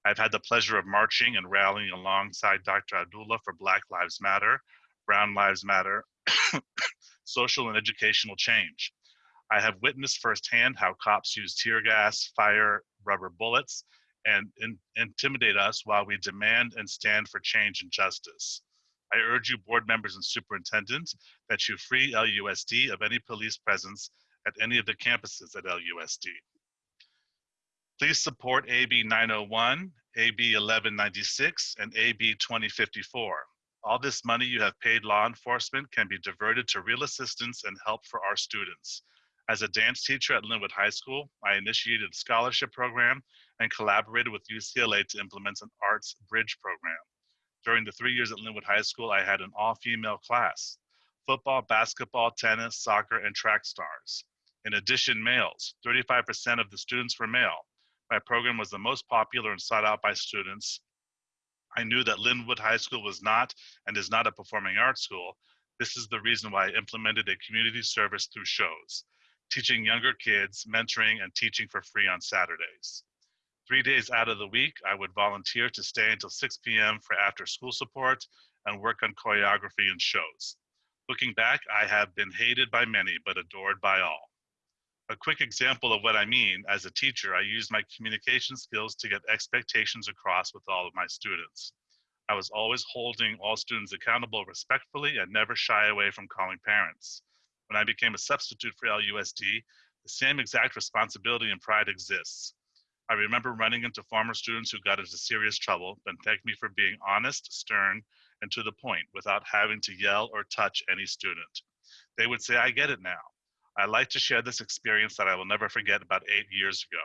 I've had the pleasure of marching and rallying alongside Dr. Abdullah for Black Lives Matter, Brown Lives Matter, social and educational change. I have witnessed firsthand how cops use tear gas, fire, rubber bullets, and in, intimidate us while we demand and stand for change and justice. I urge you, board members and superintendents, that you free LUSD of any police presence at any of the campuses at LUSD. Please support AB 901, AB 1196, and AB 2054. All this money you have paid law enforcement can be diverted to real assistance and help for our students. As a dance teacher at Lynwood High School, I initiated a scholarship program and collaborated with UCLA to implement an arts bridge program. During the three years at Lynwood High School, I had an all female class football, basketball, tennis, soccer, and track stars. In addition, males 35% of the students were male. My program was the most popular and sought out by students. I knew that Lynwood High School was not and is not a performing arts school. This is the reason why I implemented a community service through shows, teaching younger kids, mentoring, and teaching for free on Saturdays. Three days out of the week, I would volunteer to stay until 6 p.m. for after school support and work on choreography and shows. Looking back, I have been hated by many, but adored by all. A quick example of what I mean, as a teacher, I used my communication skills to get expectations across with all of my students. I was always holding all students accountable respectfully and never shy away from calling parents. When I became a substitute for LUSD, the same exact responsibility and pride exists. I remember running into former students who got into serious trouble, then thanked me for being honest, stern, and to the point without having to yell or touch any student. They would say, I get it now. I like to share this experience that I will never forget about eight years ago.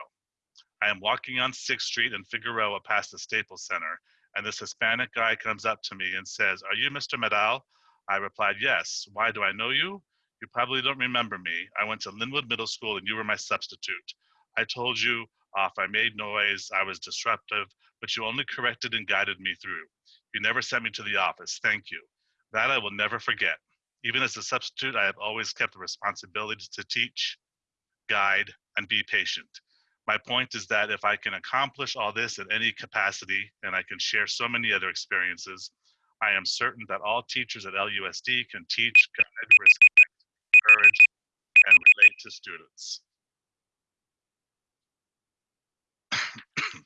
I am walking on 6th Street in Figueroa past the Staples Center, and this Hispanic guy comes up to me and says, Are you Mr. Medal? I replied, Yes. Why do I know you? You probably don't remember me. I went to Lynwood Middle School and you were my substitute. I told you off, I made noise, I was disruptive, but you only corrected and guided me through. You never sent me to the office. Thank you. That I will never forget. Even as a substitute, I have always kept the responsibility to teach, guide, and be patient. My point is that if I can accomplish all this in any capacity, and I can share so many other experiences, I am certain that all teachers at LUSD can teach, guide, respect, encourage, and relate to students.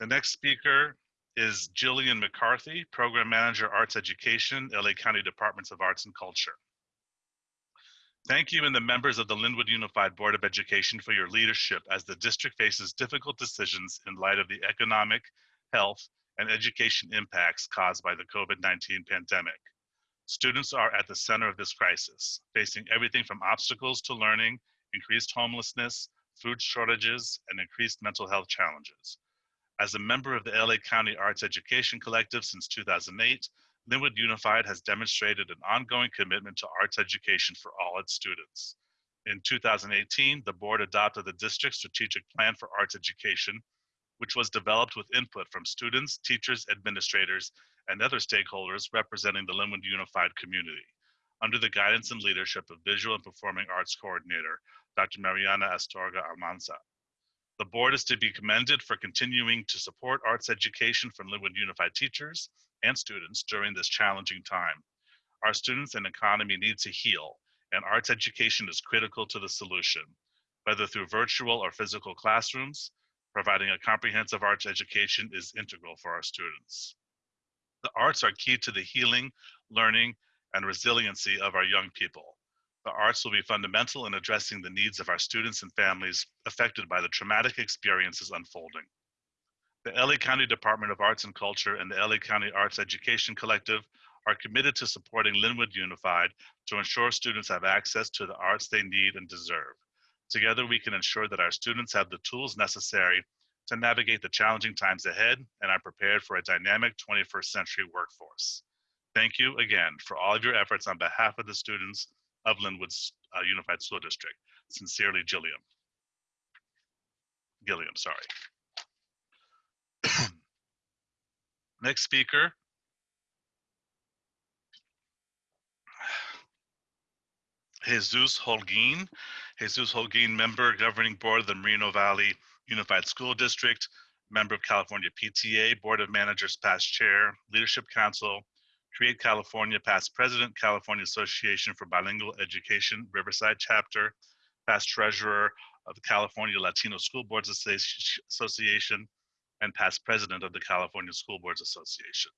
the next speaker is Jillian McCarthy, Program Manager, Arts Education, LA County Departments of Arts and Culture. Thank you and the members of the Lynwood Unified Board of Education for your leadership as the district faces difficult decisions in light of the economic, health, and education impacts caused by the COVID-19 pandemic. Students are at the center of this crisis, facing everything from obstacles to learning, increased homelessness, food shortages, and increased mental health challenges. As a member of the LA County Arts Education Collective since 2008, Lynwood Unified has demonstrated an ongoing commitment to arts education for all its students. In 2018, the board adopted the district's strategic plan for arts education, which was developed with input from students, teachers, administrators, and other stakeholders representing the Lynwood Unified community, under the guidance and leadership of Visual and Performing Arts Coordinator, Dr. Mariana Astorga Almanza. The board is to be commended for continuing to support arts education from Lynwood Unified teachers and students during this challenging time. Our students and economy need to heal, and arts education is critical to the solution, whether through virtual or physical classrooms, providing a comprehensive arts education is integral for our students. The arts are key to the healing, learning, and resiliency of our young people. The arts will be fundamental in addressing the needs of our students and families affected by the traumatic experiences unfolding. The LA County Department of Arts and Culture and the LA County Arts Education Collective are committed to supporting Lynwood Unified to ensure students have access to the arts they need and deserve. Together, we can ensure that our students have the tools necessary to navigate the challenging times ahead and are prepared for a dynamic 21st century workforce. Thank you again for all of your efforts on behalf of the students of Lynwood uh, Unified School District. Sincerely, Gilliam. Gilliam, sorry. Next speaker. Jesus Holguin. Jesus Holguin, member governing board of the Moreno Valley Unified School District, member of California PTA, Board of Managers past chair, Leadership Council, Create California past president, California Association for Bilingual Education, Riverside chapter, past treasurer of the California Latino School Boards Association, and past president of the California School Boards Association.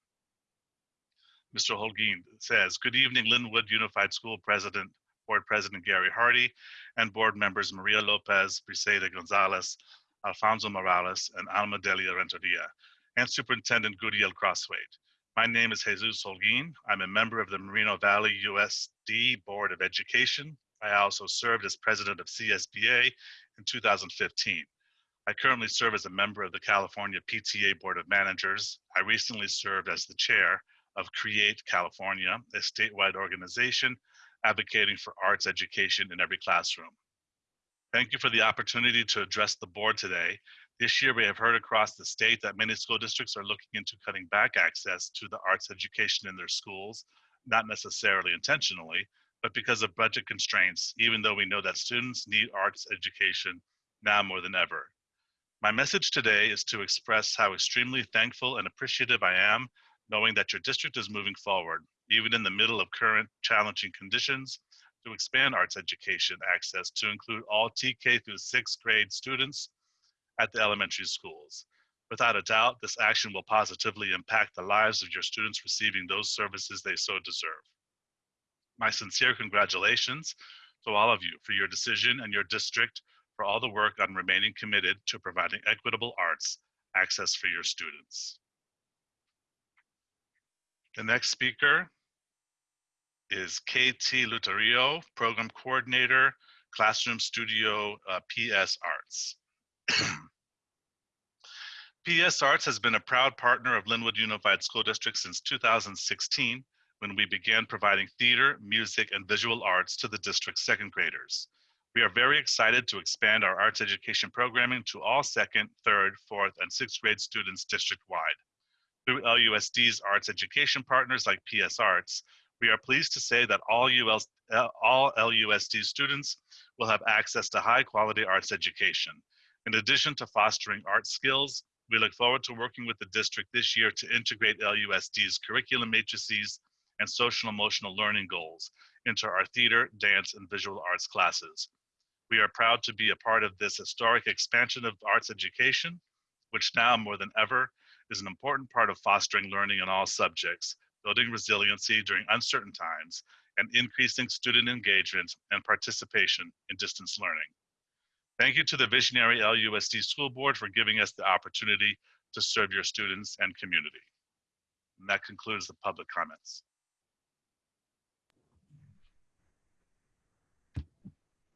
Mr. Holguin says, good evening, Lynwood Unified School President, Board President Gary Hardy, and board members Maria Lopez, Briseida Gonzalez, Alfonso Morales, and Alma Delia Renteria, and Superintendent Gudiel Crosthwaite. My name is Jesus Holguin. I'm a member of the Moreno Valley USD Board of Education. I also served as president of CSBA in 2015. I currently serve as a member of the California PTA Board of Managers. I recently served as the chair of Create California, a statewide organization advocating for arts education in every classroom. Thank you for the opportunity to address the board today. This year, we have heard across the state that many school districts are looking into cutting back access to the arts education in their schools, not necessarily intentionally, but because of budget constraints, even though we know that students need arts education now more than ever. My message today is to express how extremely thankful and appreciative I am knowing that your district is moving forward, even in the middle of current challenging conditions, to expand arts education access to include all TK through sixth grade students at the elementary schools. Without a doubt, this action will positively impact the lives of your students receiving those services they so deserve. My sincere congratulations to all of you for your decision and your district for all the work on remaining committed to providing equitable arts access for your students. The next speaker is KT Luterio, Program Coordinator, Classroom Studio uh, PS Arts. PS Arts has been a proud partner of Lynwood Unified School District since 2016 when we began providing theater, music, and visual arts to the district's second graders. We are very excited to expand our arts education programming to all second, third, fourth, and sixth grade students district-wide. Through LUSD's arts education partners like PS Arts, we are pleased to say that all, all LUSD students will have access to high quality arts education. In addition to fostering art skills, we look forward to working with the district this year to integrate LUSD's curriculum matrices and social emotional learning goals into our theater, dance, and visual arts classes. We are proud to be a part of this historic expansion of arts education, which now more than ever is an important part of fostering learning in all subjects, building resiliency during uncertain times, and increasing student engagement and participation in distance learning. Thank you to the visionary LUSD School Board for giving us the opportunity to serve your students and community. And that concludes the public comments.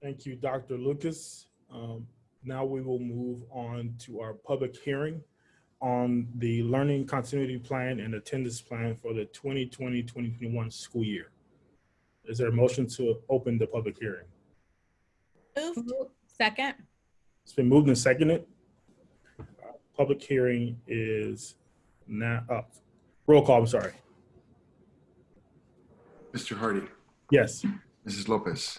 Thank you, Dr. Lucas. Um, Now we will move on to our public hearing on the learning continuity plan and attendance plan for the 2020-2021 school year. Is there a motion to open the public hearing? Moved. Second. It's been moved and seconded. Uh, Public hearing is now up. Roll call, I'm sorry. Mr. Hardy, Yes. Mrs. Lopez.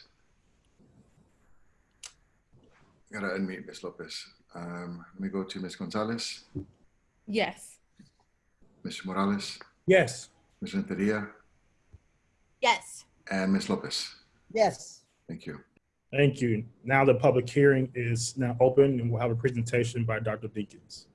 Gotta unmute Ms. Lopez. Um, let me go to Ms. Gonzalez, Yes. Mr. Morales, Yes. Ms. Renteria, Yes. and Ms. Lopez. Yes. Thank you. Thank you. Now the public hearing is now open and we'll have a presentation by Dr. Deakins.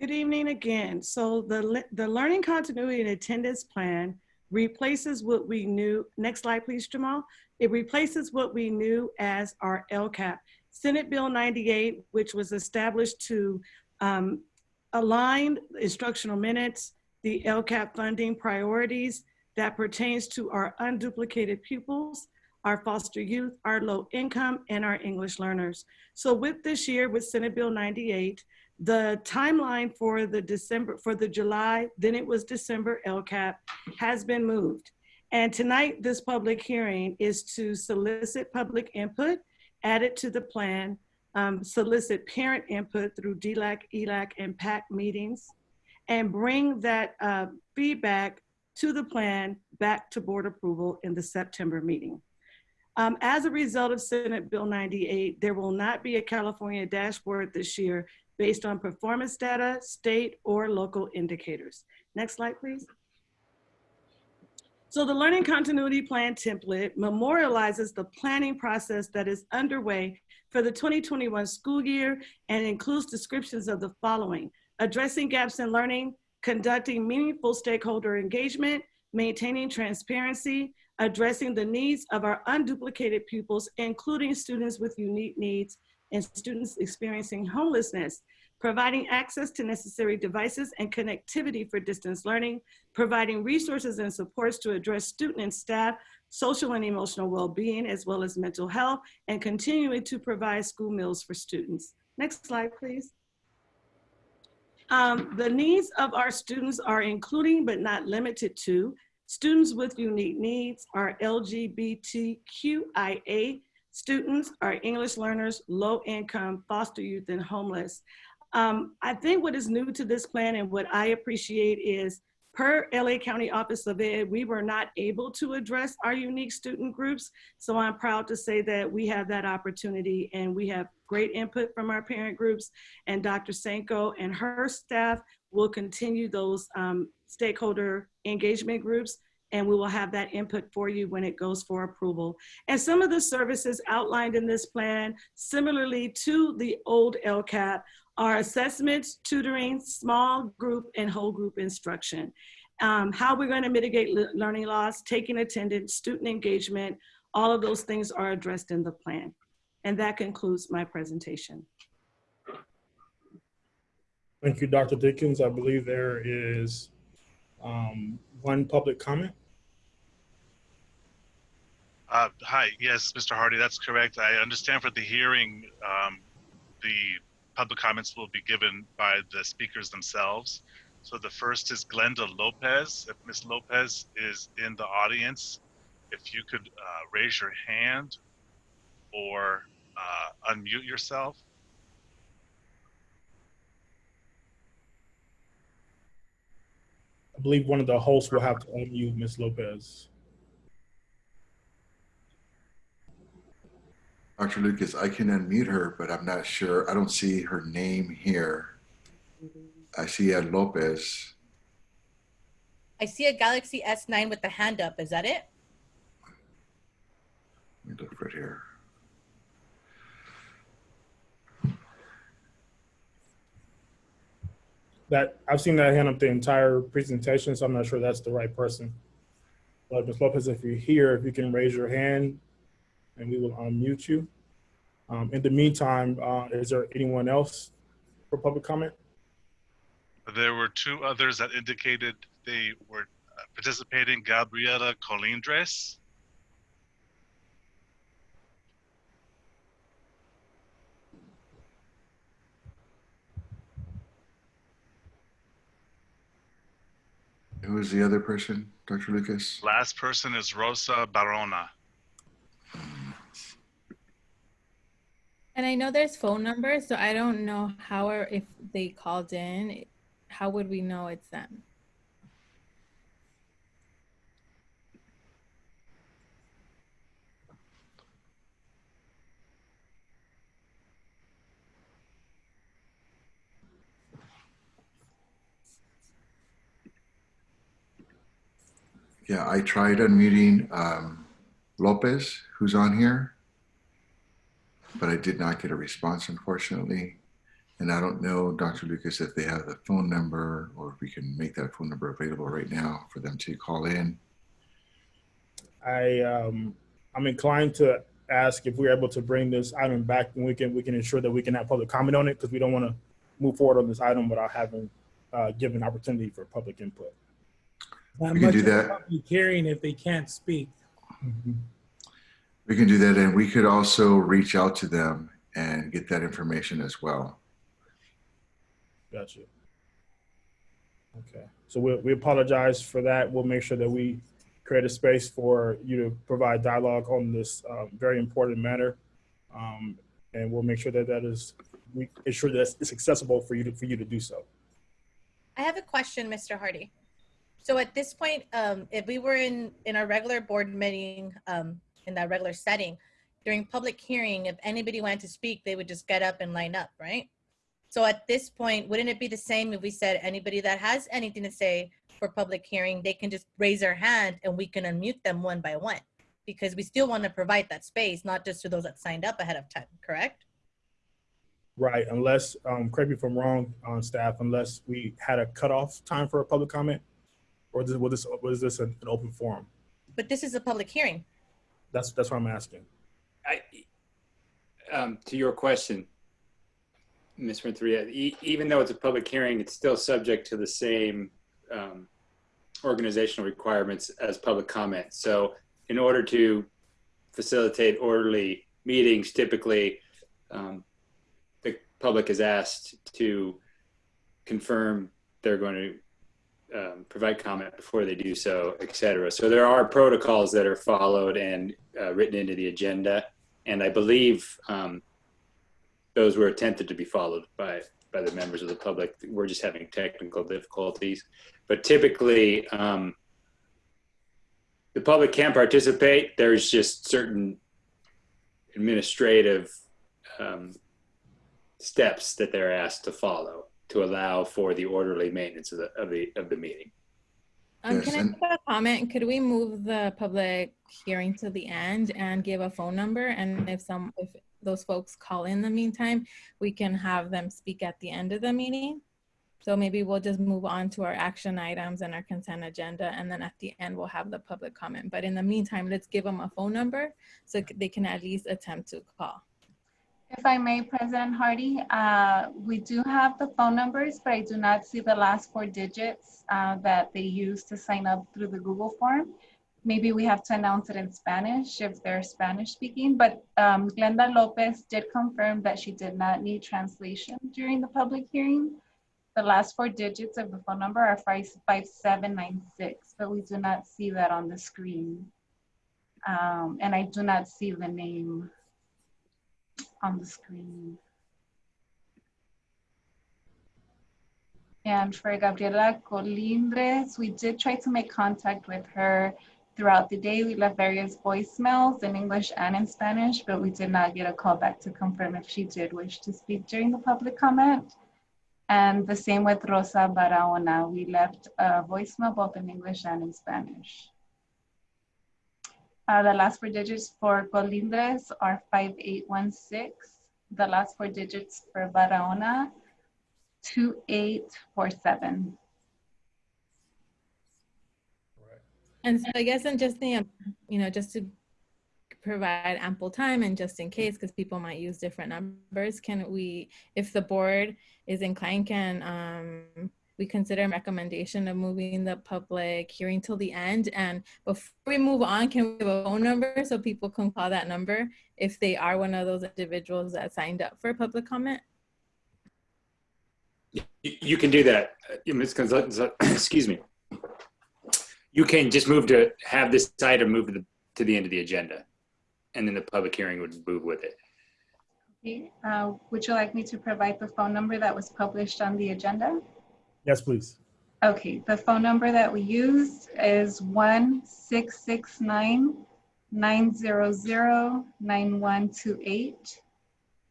Good evening again. So the, le- the learning continuity and attendance plan replaces what we knew, next slide please, Jamal. It replaces what we knew as our LCAP. Senate Bill 98, which was established to um, align instructional minutes, the LCAP funding priorities that pertains to our unduplicated pupils, our foster youth, our low income, and our English learners. So with this year, with Senate Bill 98, the timeline for the December, for the July, then it was December LCAP has been moved. And tonight, this public hearing is to solicit public input, add it to the plan, um, solicit parent input through DLAC, ELAC, and PAC meetings, and bring that uh, feedback to the plan back to board approval in the September meeting. Um, as a result of Senate Bill 98, there will not be a California dashboard this year based on performance data, state or local indicators. Next slide, please. So the Learning Continuity Plan template memorializes the planning process that is underway for the 2021 school year and includes descriptions of the following. Addressing gaps in learning, conducting meaningful stakeholder engagement, maintaining transparency, addressing the needs of our unduplicated pupils, including students with unique needs and students experiencing homelessness, providing access to necessary devices and connectivity for distance learning, providing resources and supports to address student and staff social and emotional well-being, as well as mental health, and continuing to provide school meals for students. Next slide, please. Um, the needs of our students are including but not limited to students with unique needs, our LGBTQIA students, our English learners, low income, foster youth, and homeless. Um, I think what is new to this plan and what I appreciate is per LA County Office of Ed, we were not able to address our unique student groups. So I'm proud to say that we have that opportunity and we have great input from our parent groups and Dr. Senko and her staff will continue those um, stakeholder engagement groups and we will have that input for you when it goes for approval. And some of the services outlined in this plan, similarly to the old LCAP, are assessments, tutoring, small group, and whole group instruction. Um, how we're going to mitigate le learning loss, taking attendance, student engagement, all of those things are addressed in the plan. And that concludes my presentation. Thank you, Dr. Dickens. I believe there is um, one public comment. Uh, hi, yes, Mr. Hardy, that's correct. I understand for the hearing, um, the public comments will be given by the speakers themselves. So the first is Glenda Lopez. If Ms. Lopez is in the audience, if you could uh, raise your hand or uh, unmute yourself. I believe one of the hosts will have to unmute Ms. Lopez. Dr. Lucas, I can unmute her, but I'm not sure. I don't see her name here. Mm-hmm. I see Ed Lopez. I see a Galaxy S9 with the hand up. Is that it? Let me look right here. That, I've seen that hand up the entire presentation, so I'm not sure that's the right person. But Ms. Lopez, if you're here, if you can raise your hand and we will unmute you. Um, in the meantime, uh, is there anyone else for public comment? There were two others that indicated they were uh, participating, Gabriela Colindres. Who is the other person, Dr. Lucas? Last person is Rosa Barahona. And I know there's phone numbers, so I don't know how or if they called in. How would we know it's them? Yeah, I tried unmuting um, Lopez, who's on here, but I did not get a response, unfortunately. And I don't know, Dr. Lucas, if they have the phone number or if we can make that phone number available right now for them to call in. I, um, I'm inclined to ask if we're able to bring this item back and we can, we can ensure that we can have public comment on it because we don't want to move forward on this item without having, uh, given opportunity for public input. Not We can do of a that. public Hearing if they can't speak. We can do that, and we could also reach out to them and get that information as well. Gotcha. Okay, so we, we apologize for that. We'll make sure that we create a space for you to provide dialogue on this uh, very important matter. Um, and we'll make sure that that is, we ensure that it's accessible for you to, for you to do so. I have a question, Mr. Hardy. So at this point, um, if we were in, in our regular board meeting, um, in that regular setting, during public hearing, if anybody wanted to speak, they would just get up and line up, right? So at this point, wouldn't it be the same if we said anybody that has anything to say for public hearing, they can just raise their hand and we can unmute them one by one? Because we still want to provide that space, not just to those that signed up ahead of time, correct? Right, unless, um, correct me if I'm wrong on staff, unless we had a cutoff time for a public comment? Or is, was this, was this an, an open forum? But this is a public hearing. That's, that's what I'm asking. I, um, to your question, Ms. Renteria, e- even though it's a public hearing, it's still subject to the same um, organizational requirements as public comment. So in order to facilitate orderly meetings, typically um, the public is asked to confirm they're going to um, provide comment before they do so, et cetera. So there are protocols that are followed and uh, written into the agenda. And I believe um, those were attempted to be followed by, by the members of the public. We're just having technical difficulties. But typically, um, the public can participate. There's just certain administrative um, steps that they're asked to follow to allow for the orderly maintenance of the of the of the meeting. Um, Yes, can I and- make a comment? Could we move the public hearing to the end and give a phone number? And if some, if those folks call in the meantime, we can have them speak at the end of the meeting. So maybe we'll just move on to our action items and our consent agenda, and then at the end, we'll have the public comment. But in the meantime, let's give them a phone number so they can at least attempt to call. If I may, President Hardy, uh, we do have the phone numbers, but I do not see the last four digits uh, that they use to sign up through the Google form. Maybe we have to announce it in Spanish if they're Spanish speaking, but um, Glenda Lopez did confirm that she did not need translation during the public hearing. The last four digits of the phone number are 5796, but we do not see that on the screen. Um, and I do not see the name on the screen. And for Gabriela Colindres, we did try to make contact with her throughout the day. We left various voicemails in English and in Spanish, but we did not get a call back to confirm if she did wish to speak during the public comment. And the same with Rosa Barahona. We left a voicemail both in English and in Spanish. Uh, the last four digits for Colindres are 5816. The last four digits for Barahona, 2847. And so I guess I'm just the, you know, just to provide ample time and just in case, because people might use different numbers, can we, if the board is inclined, can um, we consider a recommendation of moving the public hearing till the end. And before we move on, can we have a phone number so people can call that number if they are one of those individuals that signed up for public comment? You, you can do that, uh, Ms. Gonzalez, excuse me. You can just move to have this item move to the, to the end of the agenda. And then the public hearing would move with it. Okay, uh, Would you like me to provide the phone number that was published on the agenda? Yes, please. Okay, the phone number that we used is one six six nine nine zero zero nine one two eight.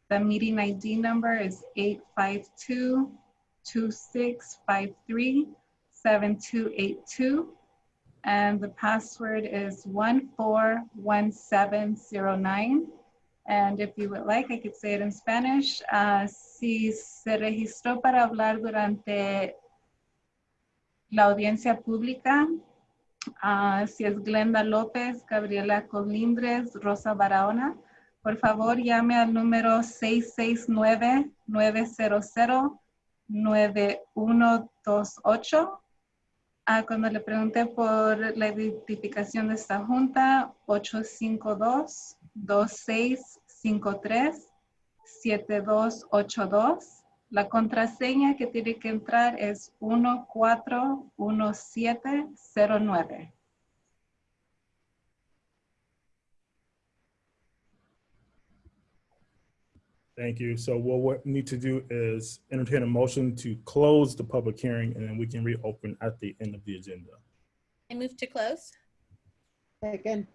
The meeting ID number is eight five two two six five three seven two eight two. And the password is one four one seven zero nine. And if you would like, I could say it in Spanish. Ah, si se registró para hablar durante la audiencia pública, ah, si es Glenda López, Gabriela Colindres, Rosa Barahona, por favor llame al número 669-900-9128. Ah, cuando le pregunté por la identificación de esta junta, 852-2653-7282. La contraseña que tiene que entrar es 141709. Thank you. So what we need to do is entertain a motion to close the public hearing and then we can reopen at the end of the agenda. I move to close. Second,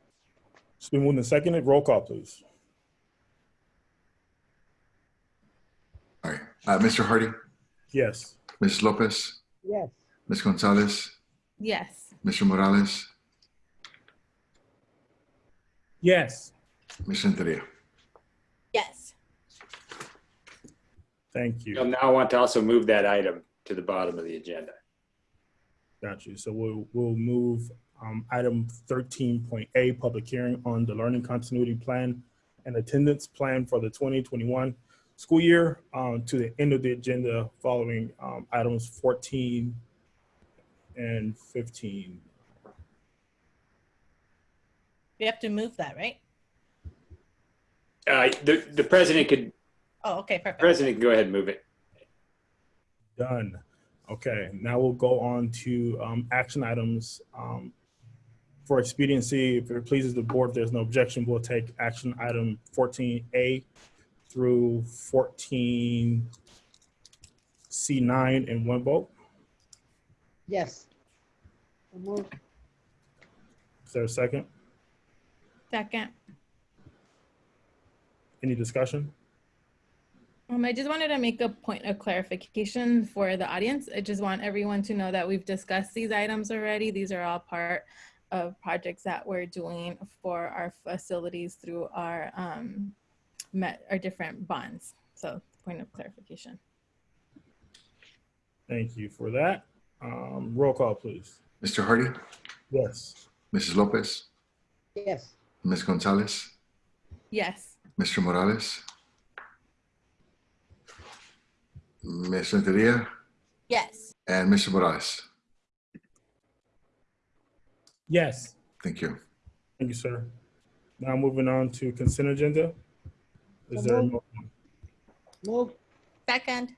It's been moved and seconded. Roll call, please. All right. Uh, Mr. Hardy, Yes. Ms. Lopez, yes. Ms. Gonzalez, Yes. Mr. Morales, Yes. Ms. Renteria. Yes. Thank You'll you. now want to also move that item to the bottom of the agenda. Got you. So we'll, we'll move um, item 13.A, public hearing on the learning continuity plan and attendance plan for the 2021 school year um, to the end of the agenda following um, items 14 and 15. We have to move that, right? Uh, the, the president could, Oh, okay, perfect. president can go ahead and move it. Done. Okay, now we'll go on to um, action items. Um, For expediency, if it pleases the board, if there's no objection, we'll take action item 14A through 14C9 in one vote. Yes. So move. Is there a second? Second. Any discussion? Um, I just wanted to make a point of clarification for the audience. I just want everyone to know that we've discussed these items already. These are all part of projects that we're doing for our facilities through our um, met our different bonds. So point of clarification. Thank you for that. Um, Roll call, please. Mr. Hardy, Yes. Mrs. Lopez, Yes. Ms. Gonzalez, Yes. Mr. Morales, Ms. Renteria, Yes. and Mr. Morales. Yes. Thank you. Thank you, sir. Now moving on to consent agenda. Is there a moved. Move. Second.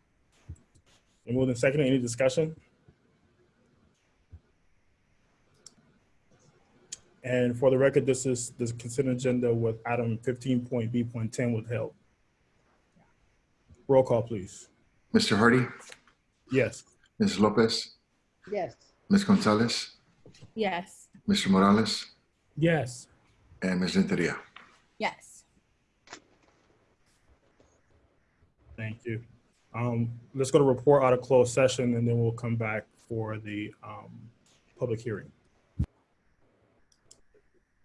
a moved and seconded? Any discussion? And for the record, this is the consent agenda with item 15.B.10 withheld. Roll call, please. Mr. Hardy, Yes. Ms. Lopez, Yes. Ms. Gonzalez, Yes. Mr. Morales, Yes. and Ms. Renteria. Yes. Thank you. Um, let's go to report out of closed session and then we'll come back for the, um, public hearing.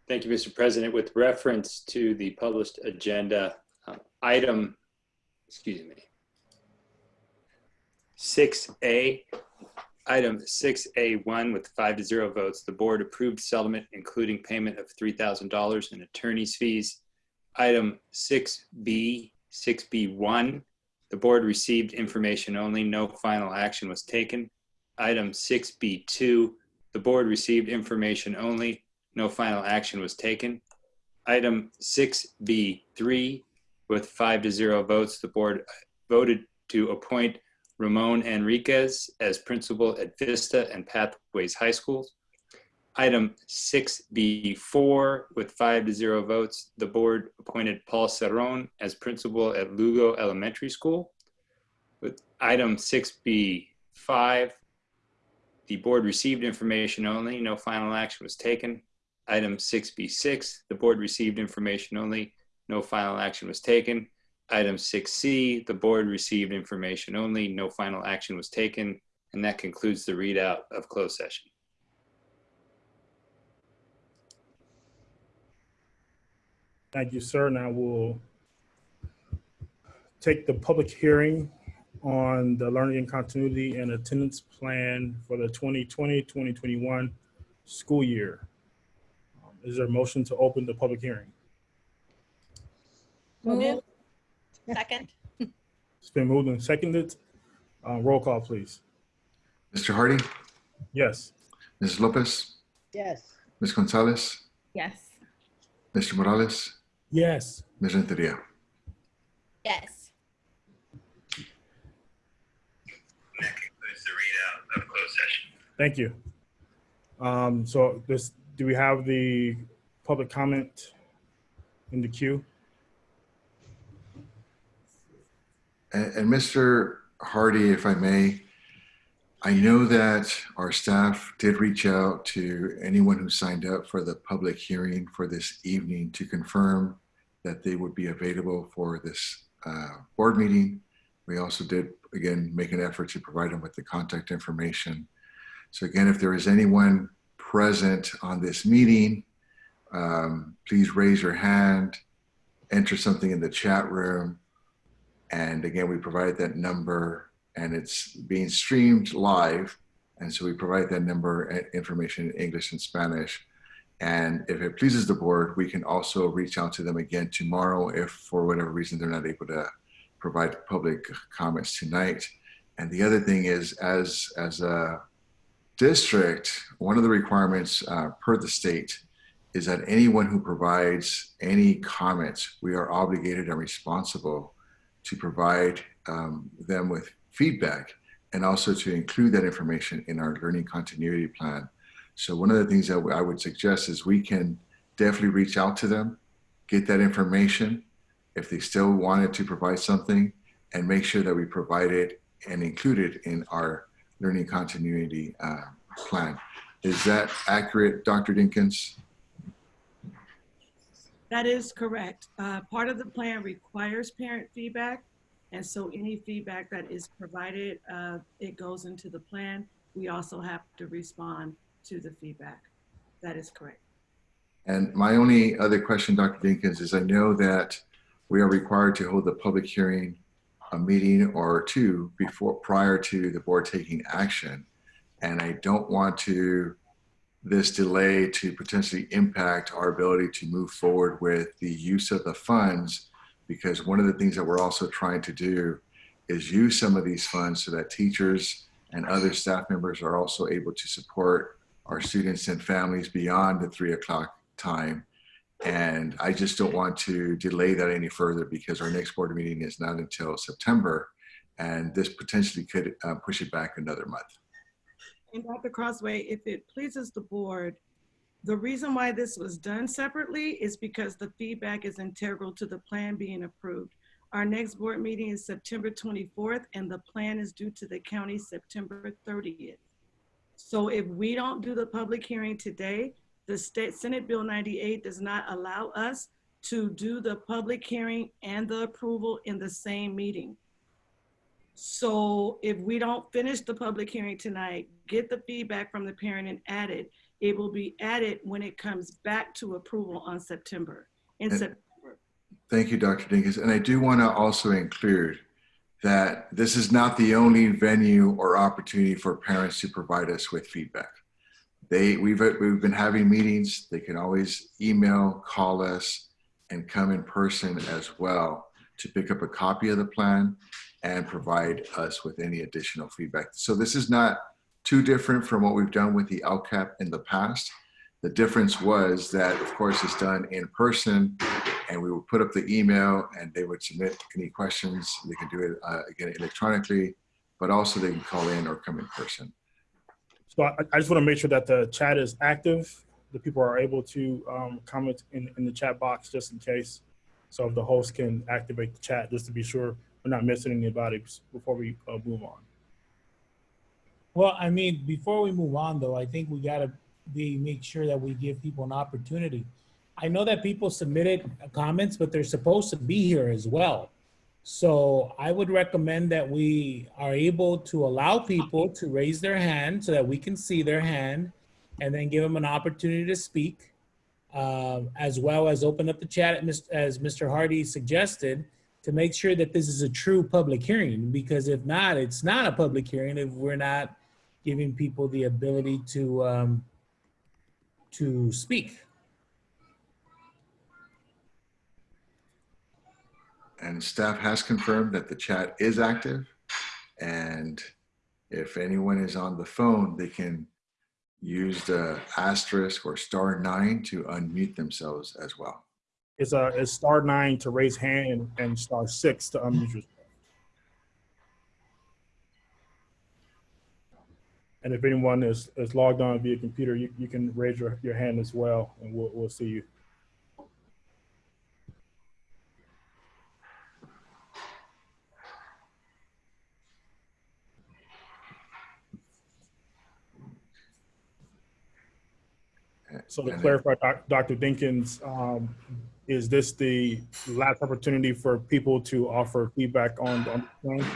Thank you, Mr. President. With reference to the published agenda, uh, item, excuse me, 6A, item 6A1 with five to zero votes, the board approved settlement including payment of $3,000 in attorney's fees. Item 6B, 6B1, the board received information only, no final action was taken. Item 6B2, the board received information only. No final action was taken. Item 6B3, with five to zero votes, the board voted to appoint Ramon Enriquez as principal at Vista and Pathways High Schools. Item 6B4, with five to zero votes, the board appointed Paul Cerrone as principal at Lugo Elementary School. With item 6B5, the board received information only, no final action was taken. Item 6B6, the board received information only, no final action was taken. Item 6C, the board received information only, no final action was taken. And that concludes the readout of closed session. Thank you, sir. And I will take the public hearing on the learning and continuity and attendance plan for the 2020-2021 school year. Um, Is there a motion to open the public hearing? Move. Second. It's been moved and seconded. Uh, Roll call, please. Mr. Hardy, Yes. Ms. Lopez, Yes. Ms. Gonzalez, Yes. Mr. Morales, Yes. Ms. Renteria. Yes. That concludes the readout of closed session. Thank you. Um, So this, do we have the public comment in the queue? And, and Mr. Hardy, if I may, I know that our staff did reach out to anyone who signed up for the public hearing for this evening to confirm that they would be available for this uh, board meeting. We also did, again, make an effort to provide them with the contact information. So again, if there is anyone present on this meeting, um, please raise your hand, enter something in the chat room, and again, we provide that number and it's being streamed live. And so we provide that number and information in English and Spanish. And if it pleases the board, we can also reach out to them again tomorrow if for whatever reason they're not able to provide public comments tonight. And the other thing is as, as a district, one of the requirements uh, per the state is that anyone who provides any comments, we are obligated and responsible to provide um, them with feedback and also to include that information in our learning continuity plan. So one of the things that I would suggest is we can definitely reach out to them, get that information if they still wanted to provide something and make sure that we provide it and include it in our learning continuity uh, plan. Is that accurate, Dr. Dinkins? That is correct. Uh, Part of the plan requires parent feedback. And so any feedback that is provided, uh, it goes into the plan. We also have to respond to the feedback. That is correct. And my only other question, Dr. Dinkins, is I know that we are required to hold the public hearing, a meeting or two before, prior to the board taking action. And I don't want to, this delay to potentially impact our ability to move forward with the use of the funds because one of the things that we're also trying to do is use some of these funds so that teachers and other staff members are also able to support our students and families beyond the three o'clock time. And I just don't want to delay that any further because our next board meeting is not until September. And this potentially could uh, push it back another month. And Dr. Crosthwaite, if it pleases the board, the reason why this was done separately is because the feedback is integral to the plan being approved. Our next board meeting is September 24th and the plan is due to the county September 30th. So if we don't do the public hearing today, the state Senate Bill 98 does not allow us to do the public hearing and the approval in the same meeting. So if we don't finish the public hearing tonight, get the feedback from the parent and add it, it will be added when it comes back to approval on September. In And- September. Thank you, Dr. Dinkins. And I do want to also include that this is not the only venue or opportunity for parents to provide us with feedback. They, we've, we've been having meetings. They can always email, call us, and come in person as well to pick up a copy of the plan and provide us with any additional feedback. So this is not too different from what we've done with the LCAP in the past. The difference was that, of course, it's done in person and we would put up the email and they would submit any questions. They can do it uh, again electronically, but also they can call in or come in person. So I, I just want to make sure that the chat is active. The people are able to um, comment in, in the chat box just in case. So if the host can activate the chat just to be sure we're not missing anybody before we uh, move on. Well, I mean, before we move on though, I think we gotta be, make sure that we give people an opportunity. I know that people submitted comments, but they're supposed to be here as well. So I would recommend that we are able to allow people to raise their hand so that we can see their hand and then give them an opportunity to speak. um, as well as open up the chat as Mr. Hardy suggested to make sure that this is a true public hearing, because if not, it's not a public hearing if we're not giving people the ability to, um, to speak. And staff has confirmed that the chat is active. And if anyone is on the phone, they can use the asterisk or star nine to unmute themselves as well. It's uh, it's star nine to raise hand and star six to unmute yourself. And if anyone is, is logged on via computer, you, you can raise your, your hand as well and we'll, we'll see you. So to clarify, Doc- Dr. Dinkins, um, is this the last opportunity for people to offer feedback on, on the plan?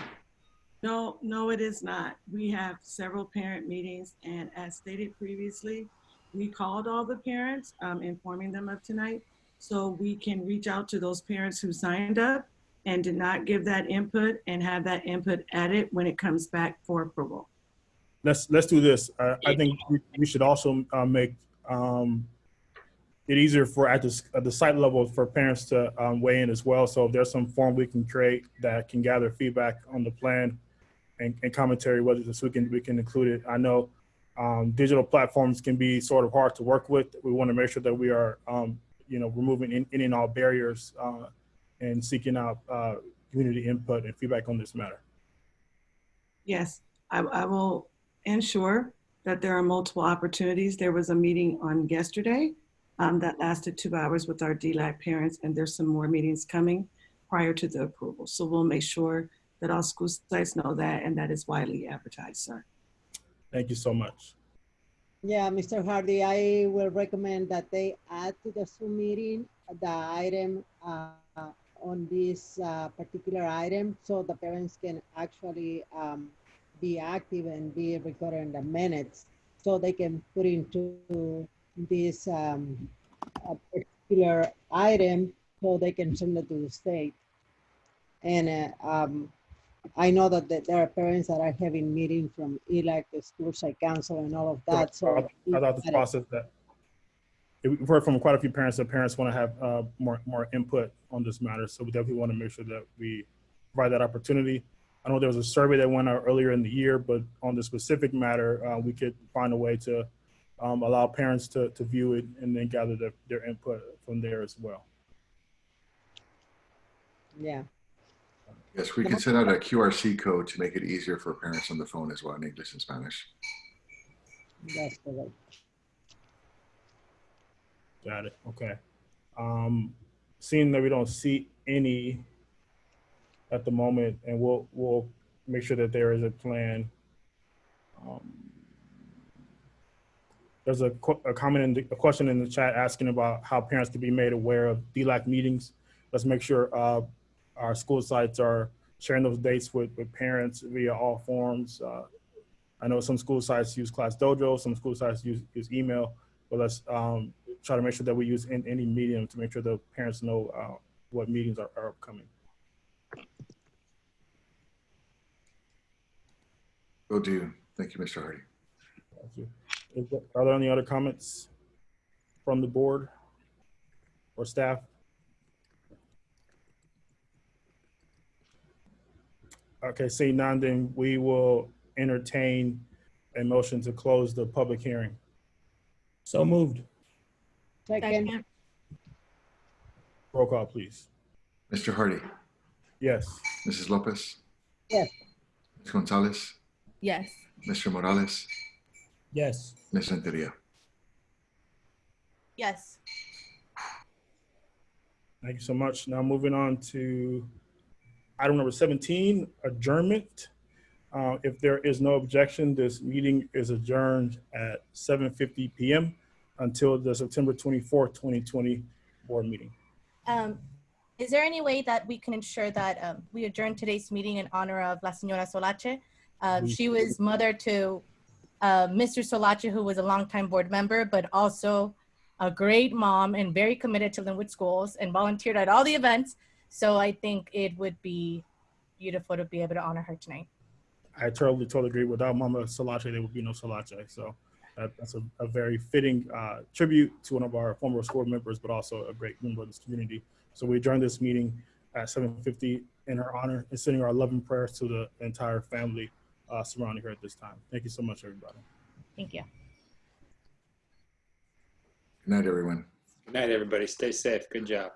No, no, it is not. We have several parent meetings and as stated previously, we called all the parents, um, informing them of tonight. So we can reach out to those parents who signed up and did not give that input and have that input added when it comes back for approval. Let's, let's do this. Uh, I think we, we should also, uh, make, um, it easier for at the, at the site level for parents to, um, weigh in as well. So if there's some form we can create that can gather feedback on the plan and, and commentary, whether this, we can, we can include it. I know, um, digital platforms can be sort of hard to work with. We want to make sure that we are, um, you know, removing in- any and all barriers, uh, and seeking out, uh, community input and feedback on this matter. Yes, I, I will ensure that there are multiple opportunities. There was a meeting on yesterday um, that lasted two hours with our DELAC parents, and there's some more meetings coming prior to the approval. So we'll make sure that all school sites know that and that is widely advertised, sir. Thank you so much. Yeah, Mr. Hardy, I will recommend that they add to the Zoom meeting the item uh, on this uh, particular item so the parents can actually um, be active and be recorded in the minutes so they can put into this um, a particular item so they can send it to the state. And uh, um, I know that that there are parents that are having meetings from ELAC, the school site council and all of that, so. I thought the process that, we've heard from quite a few parents that parents want to have uh, more, more input on this matter. So we definitely want to make sure that we provide that opportunity. I know there was a survey that went out earlier in the year, but on the specific matter, uh, we could find a way to um, allow parents to, to view it and then gather their, their input from there as well. Yeah, Yes, we can send out a QRC code to make it easier for parents on the phone as well in English and Spanish. that's correct. Got it. Okay. Um, seeing that we don't see any at the moment, and we'll we'll make sure that there is a plan. Um, there's a, a comment in the, a question in the chat asking about how parents can be made aware of DELAC meetings. Let's make sure uh, our school sites are sharing those dates with, with parents via all forms. Uh, I know some school sites use Class Dojo, some school sites use, use email, but let's um, try to make sure that we use in, any medium to make sure the parents know uh, what meetings are, are upcoming. Will do. Thank you, Mr. Hardy. Thank you. Is there- Are there any other comments from the board or staff? Okay, seeing none, then we will entertain a motion to close the public hearing? So moved. Second, Roll call, please. Mr. Hardy, Yes. Mrs. Lopez, yes, Ms. Gonzalez, Yes. Mr. Morales, Yes. Ms. Renteria. Yes. Thank you so much. Now moving on to item number 17, adjournment. Uh, If there is no objection, this meeting is adjourned at 7:50 PM until the September 24th, 2020 board meeting. Um, is there any way that we can ensure that um, we adjourn today's meeting in honor of La Señora Solache? Um, she was mother to uh, Mr. Solache, who was a longtime board member, but also a great mom and very committed to Lynwood Schools and volunteered at all the events. So I think it would be beautiful to be able to honor her tonight. I totally, totally agree. Without Mama Solache, there would be no Solache. So that, that's a, a very fitting uh, tribute to one of our former school members, but also a great member of this community. So we adjourned this meeting at 7:50 in her honor and sending our love and prayers to the entire family uh, surrounding her at this time. Thank you so much, everybody. Thank you. Good night, everyone. Good night, everybody. Stay safe. Good job.